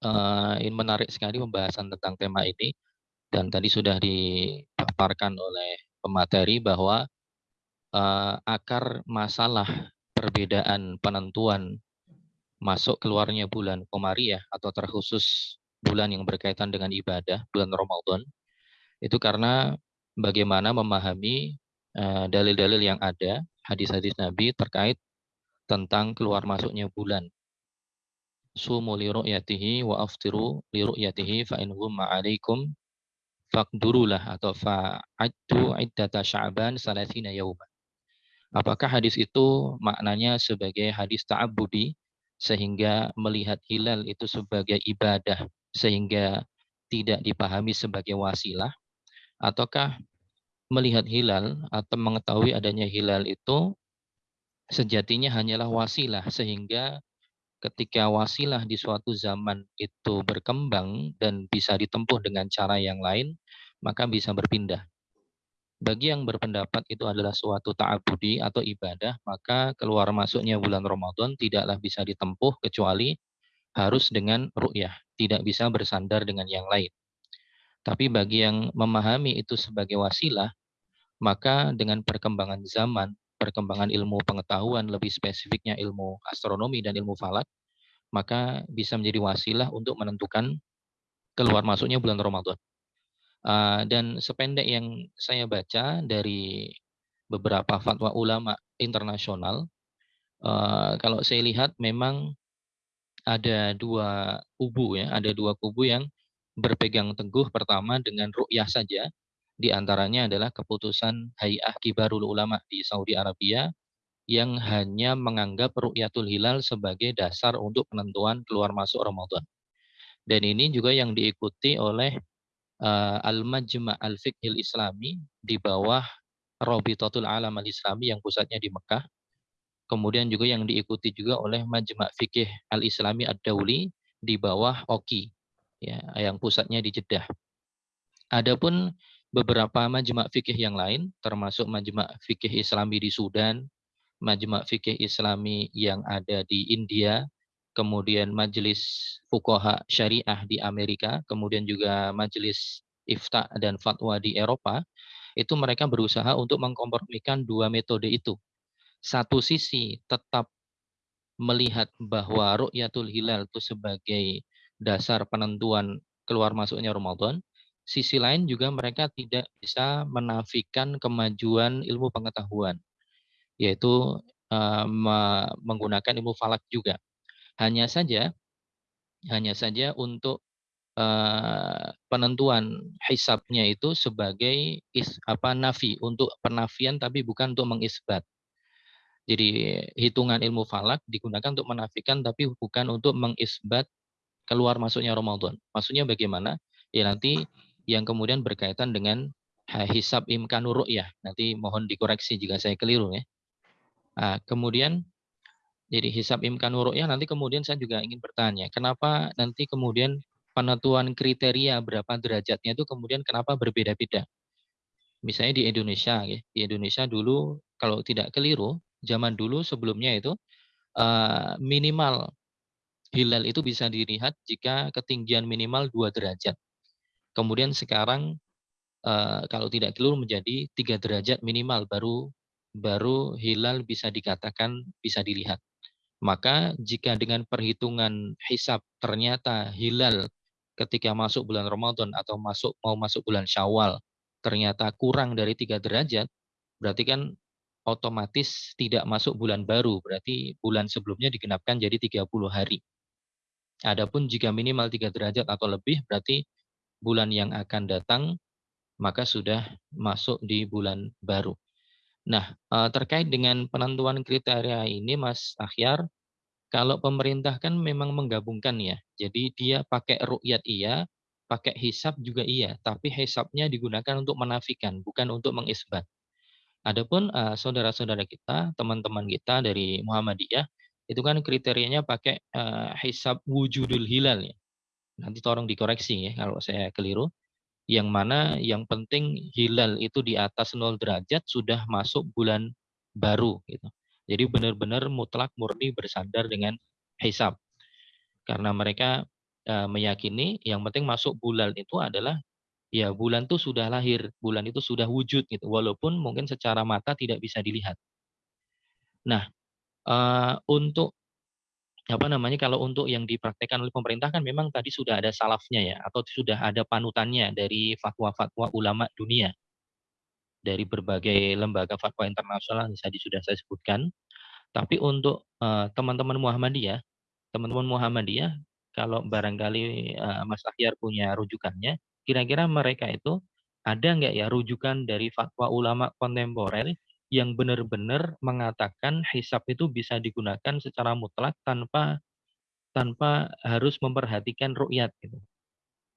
Uh, ini menarik sekali pembahasan tentang tema ini dan tadi sudah dipaparkan oleh pemateri bahwa uh, akar masalah perbedaan penentuan masuk keluarnya bulan Komariah atau terkhusus bulan yang berkaitan dengan ibadah bulan Ramadan itu karena bagaimana memahami eh, dalil-dalil uh, yang ada hadis-hadis Nabi terkait tentang keluar masuknya bulan. Sumu li ru'yatihi wa aftiru li ru'yatihi fa in humma 'alaikum faqdurulah atau fa'addu iddata sya'ban salatina yawman. Apakah hadis itu maknanya sebagai hadis ta'abbudi sehingga melihat hilal itu sebagai ibadah sehingga tidak dipahami sebagai wasilah ataukah melihat hilal atau mengetahui adanya hilal itu sejatinya hanyalah wasilah sehingga ketika wasilah di suatu zaman itu berkembang dan bisa ditempuh dengan cara yang lain, maka bisa berpindah. Bagi yang berpendapat itu adalah suatu ta'abudi atau ibadah, maka keluar masuknya bulan Ramadan tidaklah bisa ditempuh kecuali harus dengan ru'yah, tidak bisa bersandar dengan yang lain. Tapi bagi yang memahami itu sebagai wasilah, maka dengan perkembangan zaman, perkembangan ilmu pengetahuan, lebih spesifiknya ilmu astronomi dan ilmu falak, maka bisa menjadi wasilah untuk menentukan keluar masuknya bulan Ramadan. Uh, dan sependek yang saya baca dari beberapa fatwa ulama internasional, uh, kalau saya lihat memang ada dua kubu ya, ada dua kubu yang berpegang teguh pertama dengan ru'yah saja, di antaranya adalah keputusan Hay'ah Kibarul Ulama di Saudi Arabia yang hanya menganggap ru'yatul hilal sebagai dasar untuk penentuan keluar masuk Ramadan. Dan ini juga yang diikuti oleh eh, Al-Majma' Al-Fiqhil Islami di bawah Robitatul Alam Al-Islami yang pusatnya di Mekah. Kemudian juga yang diikuti juga oleh Majma' Fikih Al-Islami Ad-Dauli di bawah OKI ya yang pusatnya di Jeddah. Adapun beberapa majma' fikih yang lain termasuk majma' fikih Islami di Sudan, majma' fikih Islami yang ada di India, kemudian majelis fuqaha syariah di Amerika, kemudian juga majelis ifta dan fatwa di Eropa, itu mereka berusaha untuk mengkompromikan dua metode itu. Satu sisi tetap melihat bahwa ru'yatul hilal itu sebagai dasar penentuan keluar masuknya Ramadan, sisi lain juga mereka tidak bisa menafikan kemajuan ilmu pengetahuan, yaitu menggunakan ilmu falak juga. Hanya saja, hanya saja untuk penentuan hisabnya itu sebagai is, apa nafi untuk penafian tapi bukan untuk mengisbat. Jadi hitungan ilmu falak digunakan untuk menafikan tapi bukan untuk mengisbat keluar masuknya Ramadan. Maksudnya bagaimana? Ya nanti yang kemudian berkaitan dengan hisab imkanur ya. Nanti mohon dikoreksi jika saya keliru ya. Nah, kemudian jadi hisab imkan ya nanti kemudian saya juga ingin bertanya, kenapa nanti kemudian penentuan kriteria berapa derajatnya itu kemudian kenapa berbeda-beda? Misalnya di Indonesia, ya, di Indonesia dulu kalau tidak keliru, zaman dulu sebelumnya itu uh, minimal hilal itu bisa dilihat jika ketinggian minimal dua derajat. Kemudian sekarang uh, kalau tidak keliru menjadi tiga derajat minimal baru baru hilal bisa dikatakan bisa dilihat. Maka jika dengan perhitungan hisap ternyata hilal ketika masuk bulan Ramadan atau masuk mau masuk bulan Syawal ternyata kurang dari tiga derajat, berarti kan otomatis tidak masuk bulan baru, berarti bulan sebelumnya digenapkan jadi 30 hari. Adapun jika minimal tiga derajat atau lebih, berarti bulan yang akan datang maka sudah masuk di bulan baru. Nah, eh, terkait dengan penentuan kriteria ini, Mas Akhyar, kalau pemerintah kan memang menggabungkan ya. Jadi dia pakai rukyat iya, pakai hisap juga iya, tapi hisapnya digunakan untuk menafikan, bukan untuk mengisbat. Adapun uh, saudara-saudara kita, teman-teman kita dari Muhammadiyah, itu kan kriterianya pakai uh, hisab wujudul hilal ya. Nanti tolong dikoreksi ya kalau saya keliru yang mana yang penting hilal itu di atas 0 derajat sudah masuk bulan baru gitu. Jadi benar-benar mutlak murni bersandar dengan hisab. Karena mereka e, meyakini yang penting masuk bulan itu adalah ya bulan itu sudah lahir, bulan itu sudah wujud gitu. Walaupun mungkin secara mata tidak bisa dilihat. Nah, e, untuk apa namanya kalau untuk yang dipraktekkan oleh pemerintah kan memang tadi sudah ada salafnya ya atau sudah ada panutannya dari fatwa-fatwa ulama dunia. Dari berbagai lembaga fatwa internasional yang tadi sudah saya sebutkan. Tapi untuk teman-teman uh, Muhammadiyah teman-teman Muhammadiyah kalau barangkali uh, Mas Ahyar punya rujukannya kira-kira mereka itu ada nggak ya rujukan dari fatwa ulama kontemporer yang benar-benar mengatakan hisap itu bisa digunakan secara mutlak tanpa tanpa harus memperhatikan rukyat gitu.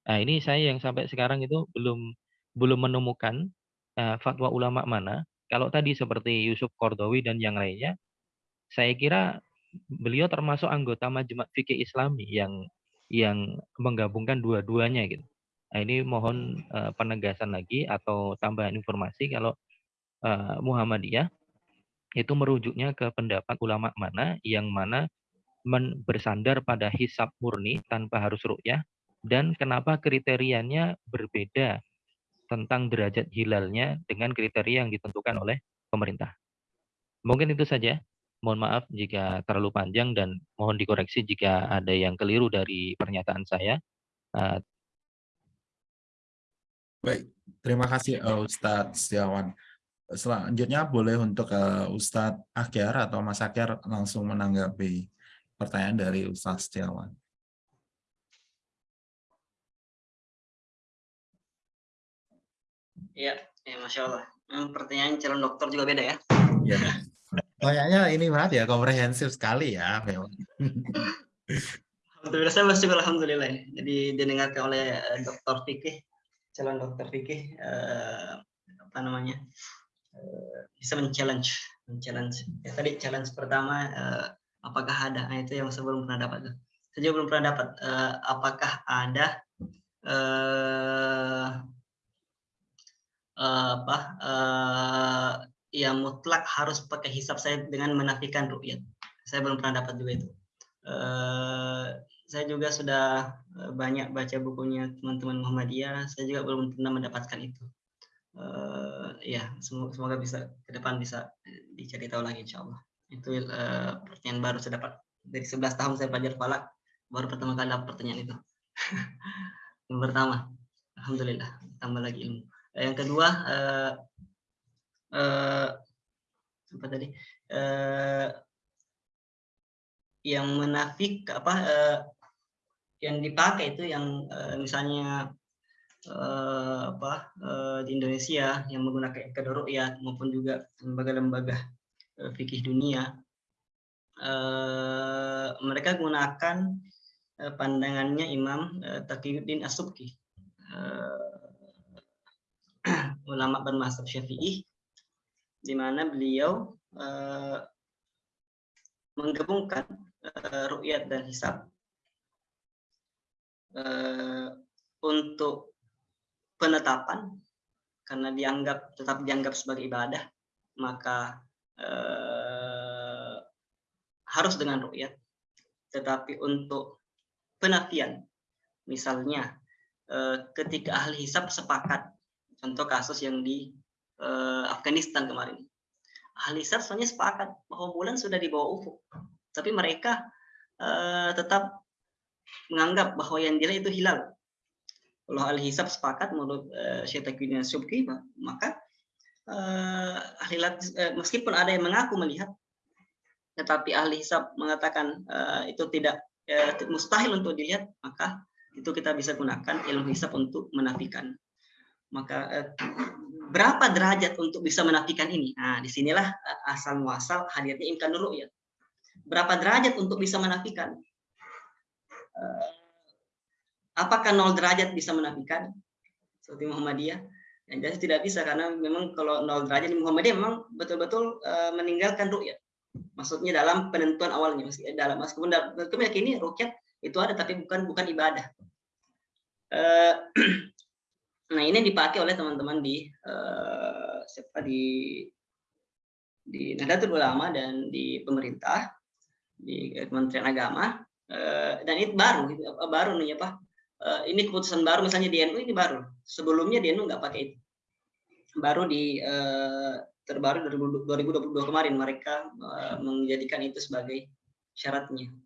Nah, ini saya yang sampai sekarang itu belum belum menemukan uh, fatwa ulama mana. Kalau tadi seperti Yusuf Kordowi dan yang lainnya, saya kira beliau termasuk anggota Majma' Fikih Islami yang yang menggabungkan dua-duanya gitu. Nah, ini mohon uh, penegasan lagi atau tambahan informasi kalau uh, Muhammadiyah itu merujuknya ke pendapat ulama mana yang mana bersandar pada hisab murni tanpa harus ru'yah dan kenapa kriterianya berbeda tentang derajat hilalnya dengan kriteria yang ditentukan oleh pemerintah. Mungkin itu saja. Mohon maaf jika terlalu panjang dan mohon dikoreksi jika ada yang keliru dari pernyataan saya. Uh, Baik, terima kasih Ustadz Setiawan selanjutnya boleh untuk uh, Ustadz Akyar atau Mas Akyar langsung menanggapi pertanyaan dari Ustadz Setiawan. Iya, ya, Masya Allah. Pertanyaan calon dokter juga beda ya? Iya. Kayaknya ini banget ya, komprehensif sekali ya. Alhamdulillah, saya bersyukur Alhamdulillah. Jadi didengarkan oleh eh, dokter fikih calon dokter fikih eh, apa namanya bisa men-challenge men-challenge. Ya, tadi challenge pertama eh, apakah ada? Nah, itu yang saya belum pernah dapat saya juga belum pernah dapat eh, apakah ada eh, eh, apa eh, yang mutlak harus pakai hisap saya dengan menafikan ru'yat saya belum pernah dapat juga itu. Eh, saya juga sudah eh, banyak baca bukunya teman-teman Muhammadiyah. Saya juga belum pernah mendapatkan itu Eh, ya semoga, semoga bisa ke depan bisa eh, dicari tahu lagi insya Allah. Itu eh, pertanyaan baru saya dapat. Dari 11 tahun saya belajar falak baru pertama kali dapat pertanyaan itu. Yang pertama alhamdulillah tambah lagi ilmu. Yang kedua eh, eh, apa tadi? Eh, yang menafik apa eh, yang dipakai itu yang eh, misalnya eh, apa eh, di Indonesia yang menggunakan ya maupun juga lembaga-lembaga eh, fikih dunia. Eh, mereka gunakan eh, pandangannya Imam eh, Taqiyuddin As-Subki. Eh, ulama bermazhab Syafi'i di mana beliau eh, menggabungkan uh, ru'yat dan hisab uh, untuk penetapan. Karena dianggap tetap dianggap sebagai ibadah maka uh, harus dengan ru'yat. Tetapi untuk penafian misalnya uh, ketika ahli hisab sepakat contoh kasus yang di uh, Afghanistan kemarin. Ahli hisab sebenarnya sepakat bahwa bulan sudah di bawah ufuk. Tapi mereka uh, tetap menganggap bahwa yang dilihat itu hilal. Kalau ahli hisab sepakat menurut uh, Syekh Subki, maka uh, ahli uh, meskipun ada yang mengaku melihat, tetapi ahli hisab mengatakan uh, itu tidak uh, mustahil untuk dilihat, maka itu kita bisa gunakan ilmu hisab untuk menafikan. Maka uh, berapa derajat untuk bisa menafikan ini? Nah, di sinilah asal muasal hadirnya imkan dulu ya berapa derajat untuk bisa menafikan? Eh, apakah nol derajat bisa menafikan? Seperti Muhammadiyah? Yang jelas tidak bisa karena memang kalau nol derajat di Muhammadiyah memang betul-betul uh, meninggalkan rukyat. Maksudnya dalam penentuan awalnya masih dalam meskipun yakini rukyat itu ada tapi bukan bukan ibadah. Uh, nah ini dipakai oleh teman-teman di siapa di di Nahdlatul Ulama dan di pemerintah di Kementerian Agama dan itu baru gitu, baru nih apa uh, ini keputusan baru misalnya di NU ini baru. Sebelumnya di NU nggak pakai itu. Baru di uh, terbaru 2022 kemarin mereka uh, menjadikan itu sebagai syaratnya.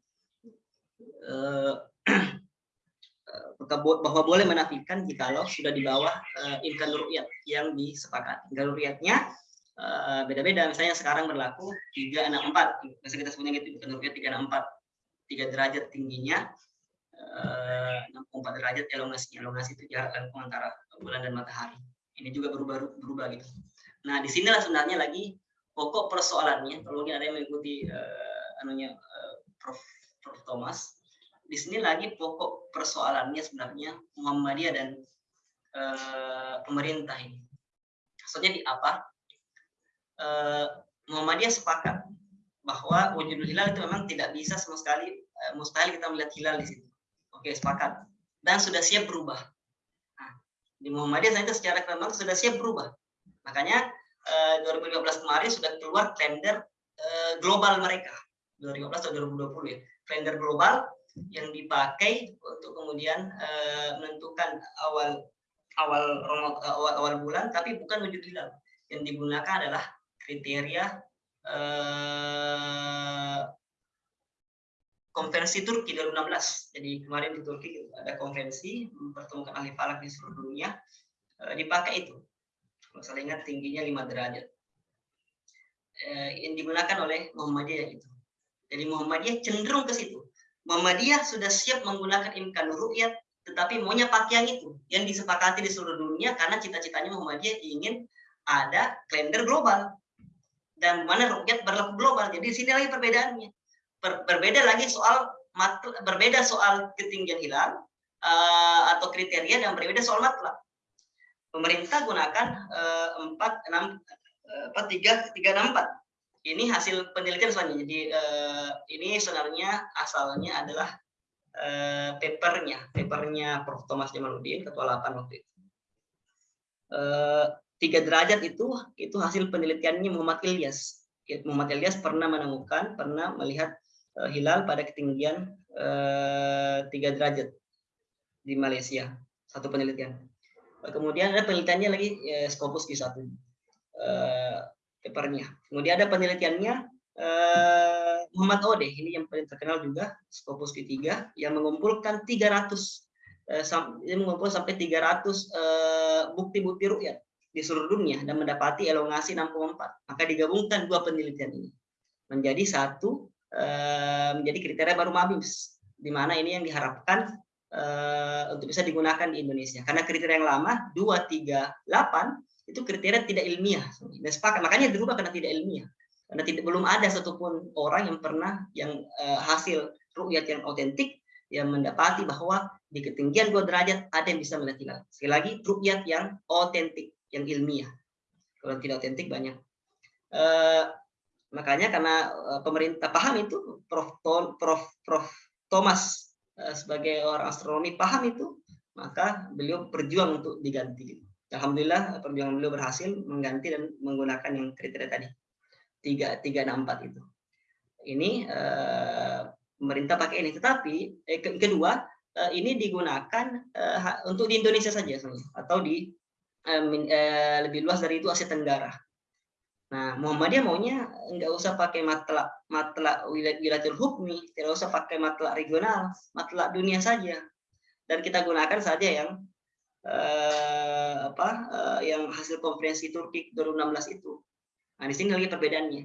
Uh, bahwa boleh menafikan jikalau sudah di bawah uh, imkan yang disepakati. Imkan ru'yatnya Eh, beda-beda. Misalnya sekarang berlaku 364, biasa kita sebutnya gitu, bukan rupiah 364, 3 derajat tingginya, uh, 64 derajat elongasi. Elongasi itu jarak lengkung antara bulan dan matahari. Ini juga berubah berubah gitu. Nah, di sinilah sebenarnya lagi pokok persoalannya. Kalau mungkin ada yang mengikuti uh, anunya uh, Prof. Prof. Thomas, di sini lagi pokok persoalannya sebenarnya Muhammadiyah dan uh, pemerintah ini. Maksudnya di apa? eh, Muhammadiyah sepakat bahwa wujudul hilal itu memang tidak bisa sama sekali eh, mustahil kita melihat hilal di situ. Oke, sepakat. Dan sudah siap berubah. Nah, di Muhammadiyah saya itu secara memang sudah siap berubah. Makanya eh, 2015 kemarin sudah keluar kalender eh, global mereka. 2015 atau 2020 ya. Kalender global yang dipakai untuk kemudian eh, menentukan awal awal awal awal bulan tapi bukan wujud hilal. Yang digunakan adalah kriteria eh, konferensi Turki 2016. Jadi kemarin di Turki ada konferensi mempertemukan ahli falak di seluruh dunia eh, dipakai itu. Kalau saya ingat tingginya 5 derajat. Eh, yang digunakan oleh Muhammadiyah itu. Jadi Muhammadiyah cenderung ke situ. Muhammadiyah sudah siap menggunakan imkan ru'yat tetapi maunya pakaian itu yang disepakati di seluruh dunia karena cita-citanya Muhammadiyah ingin ada kalender global dan mana rukyat berlaku global. Jadi sini lagi perbedaannya. Ber, berbeda lagi soal berbeda soal ketinggian hilal uh, atau kriteria dan berbeda soal matlab. pemerintah gunakan eh, empat enam eh, apa tiga tiga enam empat. Ini hasil penelitian sebenarnya jadi eh, ini sebenarnya asalnya adalah eh, papernya papernya Prof. Thomas Jamaluddin ketua 8 waktu itu. Eh, tiga derajat itu itu hasil penelitiannya Muhammad Ilyas. Muhammad Ilyas pernah menemukan pernah melihat eh, hilal pada ketinggian eh, tiga derajat di Malaysia satu penelitian kemudian ada penelitiannya lagi eh, Scopus Q1 eh, papernya. Kemudian ada penelitiannya eh, Muhammad Ode, ini yang paling terkenal juga, Scopus Q3, yang mengumpulkan 300 eh, sam, dia mengumpulkan sampai 300 eh, bukti-bukti eh, rukyat di seluruh dunia dan mendapati elongasi 6,4. Maka digabungkan dua penelitian ini menjadi satu eh, menjadi kriteria baru MABIMS, di mana ini yang diharapkan eh, untuk bisa digunakan di Indonesia. Karena kriteria yang lama 238 itu kriteria tidak ilmiah. Dan sepakat makanya dirubah karena tidak ilmiah. Karena tidak belum ada satupun orang yang pernah yang uh, hasil rukyat yang otentik yang mendapati bahwa di ketinggian dua derajat ada yang bisa melihat hilal. Sekali lagi rukyat yang otentik yang ilmiah. Kalau tidak otentik banyak. Uh, makanya karena uh, pemerintah paham itu Prof. Prof. Prof. Thomas uh, sebagai orang astronomi paham itu maka beliau berjuang untuk diganti. Alhamdulillah perjuangan beliau berhasil mengganti dan menggunakan yang kriteria tadi tiga tiga enam empat itu. Ini eh, pemerintah pakai ini, tetapi eh, kedua eh, ini digunakan eh, untuk di Indonesia saja atau di eh, eh, lebih luas dari itu Asia Tenggara. Nah, Muhammadiyah maunya nggak usah pakai matla matla wilayatul hukmi, tidak usah pakai matla regional, matla dunia saja. Dan kita gunakan saja yang eh, apa eh, yang hasil konferensi Turki 2016 itu. Nah, di sini lagi perbedaannya.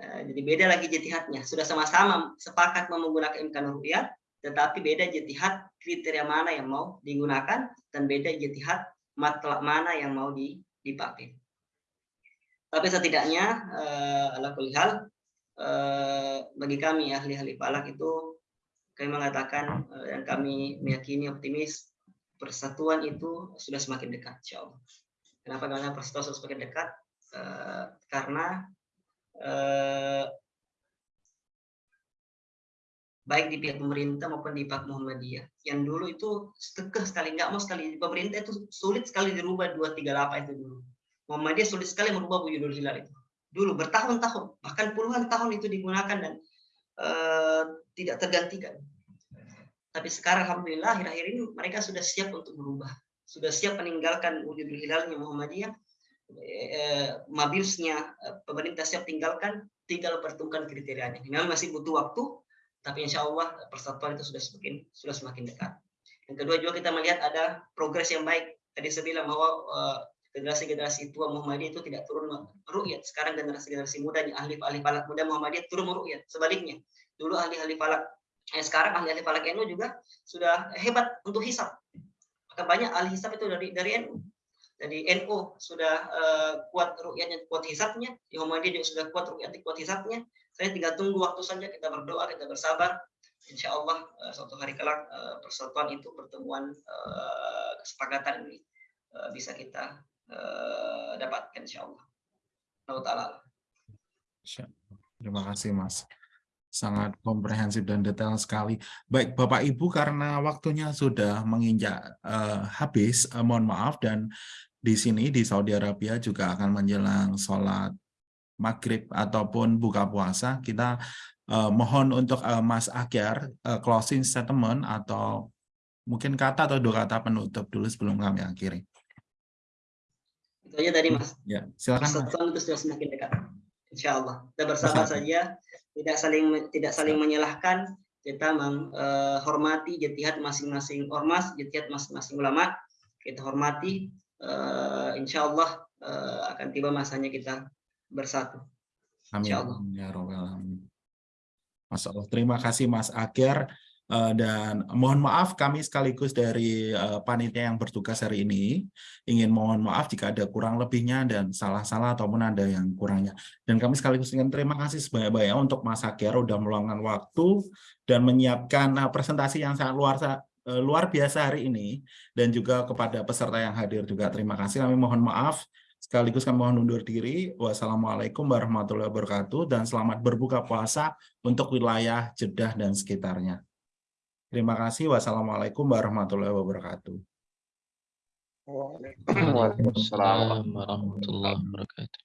Eh, jadi beda lagi jitihadnya. Sudah sama-sama sepakat mau menggunakan imkan rupiah, tetapi beda jitihad kriteria mana yang mau digunakan dan beda jitihad matlab mana yang mau dipakai. Tapi setidaknya eh, ala hal eh, bagi kami ahli-ahli falak itu kami mengatakan eh, dan kami meyakini optimis persatuan itu sudah semakin dekat, Allah. Kenapa? Karena persatuan sudah semakin dekat, uh, karena uh, baik di pihak pemerintah maupun di pihak Muhammadiyah. Yang dulu itu kekeh sekali, nggak mau sekali. Pemerintah itu sulit sekali dirubah 238 itu dulu. Muhammadiyah sulit sekali merubah wujudul hilal itu. Dulu bertahun-tahun, bahkan puluhan tahun itu digunakan dan uh, tidak tergantikan. Tapi sekarang Alhamdulillah akhir-akhir ini mereka sudah siap untuk berubah. Sudah siap meninggalkan wujud hilalnya Muhammadiyah. Eh, mabilsnya eh, pemerintah siap tinggalkan, tinggal pertemukan kriterianya. Memang masih butuh waktu, tapi insya Allah persatuan itu sudah semakin sudah semakin dekat. Yang kedua juga kita melihat ada progres yang baik. Tadi saya bilang bahwa uh, generasi-generasi tua Muhammadiyah itu tidak turun rukyat. Sekarang generasi-generasi muda, ahli-ahli falak muda Muhammadiyah turun rukyat. Sebaliknya, dulu ahli-ahli falak eh, sekarang ahli-ahli falak NU juga sudah hebat untuk hisap. Maka banyak ahli hisap itu dari dari NU. Dari NU sudah uh, kuat rukyatnya, kuat hisapnya. Di Muhammadiyah juga sudah kuat rukyatnya, kuat hisapnya. Saya tinggal tunggu waktu saja, kita berdoa, kita bersabar. Insya Allah uh, suatu hari kelak uh, persatuan itu, pertemuan uh, kesepakatan ini bisa kita uh, dapatkan insya. Allah Terima kasih Mas sangat komprehensif dan detail sekali. Baik, Bapak Ibu, karena waktunya sudah menginjak uh, habis, uh, mohon maaf dan di sini di Saudi Arabia juga akan menjelang sholat maghrib ataupun buka puasa. Kita uh, mohon untuk uh, Mas Akyar uh, closing statement atau mungkin kata atau dua kata penutup dulu sebelum kami akhiri. Itu aja tadi Mas. Ya, silakan. Persatuan itu sudah semakin dekat. Insya Allah. Kita bersabar saja tidak saling tidak saling menyalahkan kita menghormati uh, jihad masing-masing ormas jihad masing-masing ulama kita hormati uh, insya Allah uh, akan tiba masanya kita bersatu Amin. Ya Mas Allah. Terima kasih Mas Akhir. Eh, dan mohon maaf kami sekaligus dari eh, panitia yang bertugas hari ini ingin mohon maaf jika ada kurang lebihnya dan salah-salah ataupun ada yang kurangnya. Dan kami sekaligus ingin terima kasih sebanyak-banyak ya untuk Mas Akyar sudah meluangkan waktu dan menyiapkan eh, presentasi yang sangat luar luar biasa hari ini dan juga kepada peserta yang hadir juga terima kasih. Kami mohon maaf Sekaligus kami mohon undur diri. Wassalamualaikum warahmatullahi wabarakatuh dan selamat berbuka puasa untuk wilayah Jeddah dan sekitarnya. Terima kasih. Wassalamualaikum warahmatullahi wabarakatuh. Waalaikumsalam warahmatullahi wabarakatuh.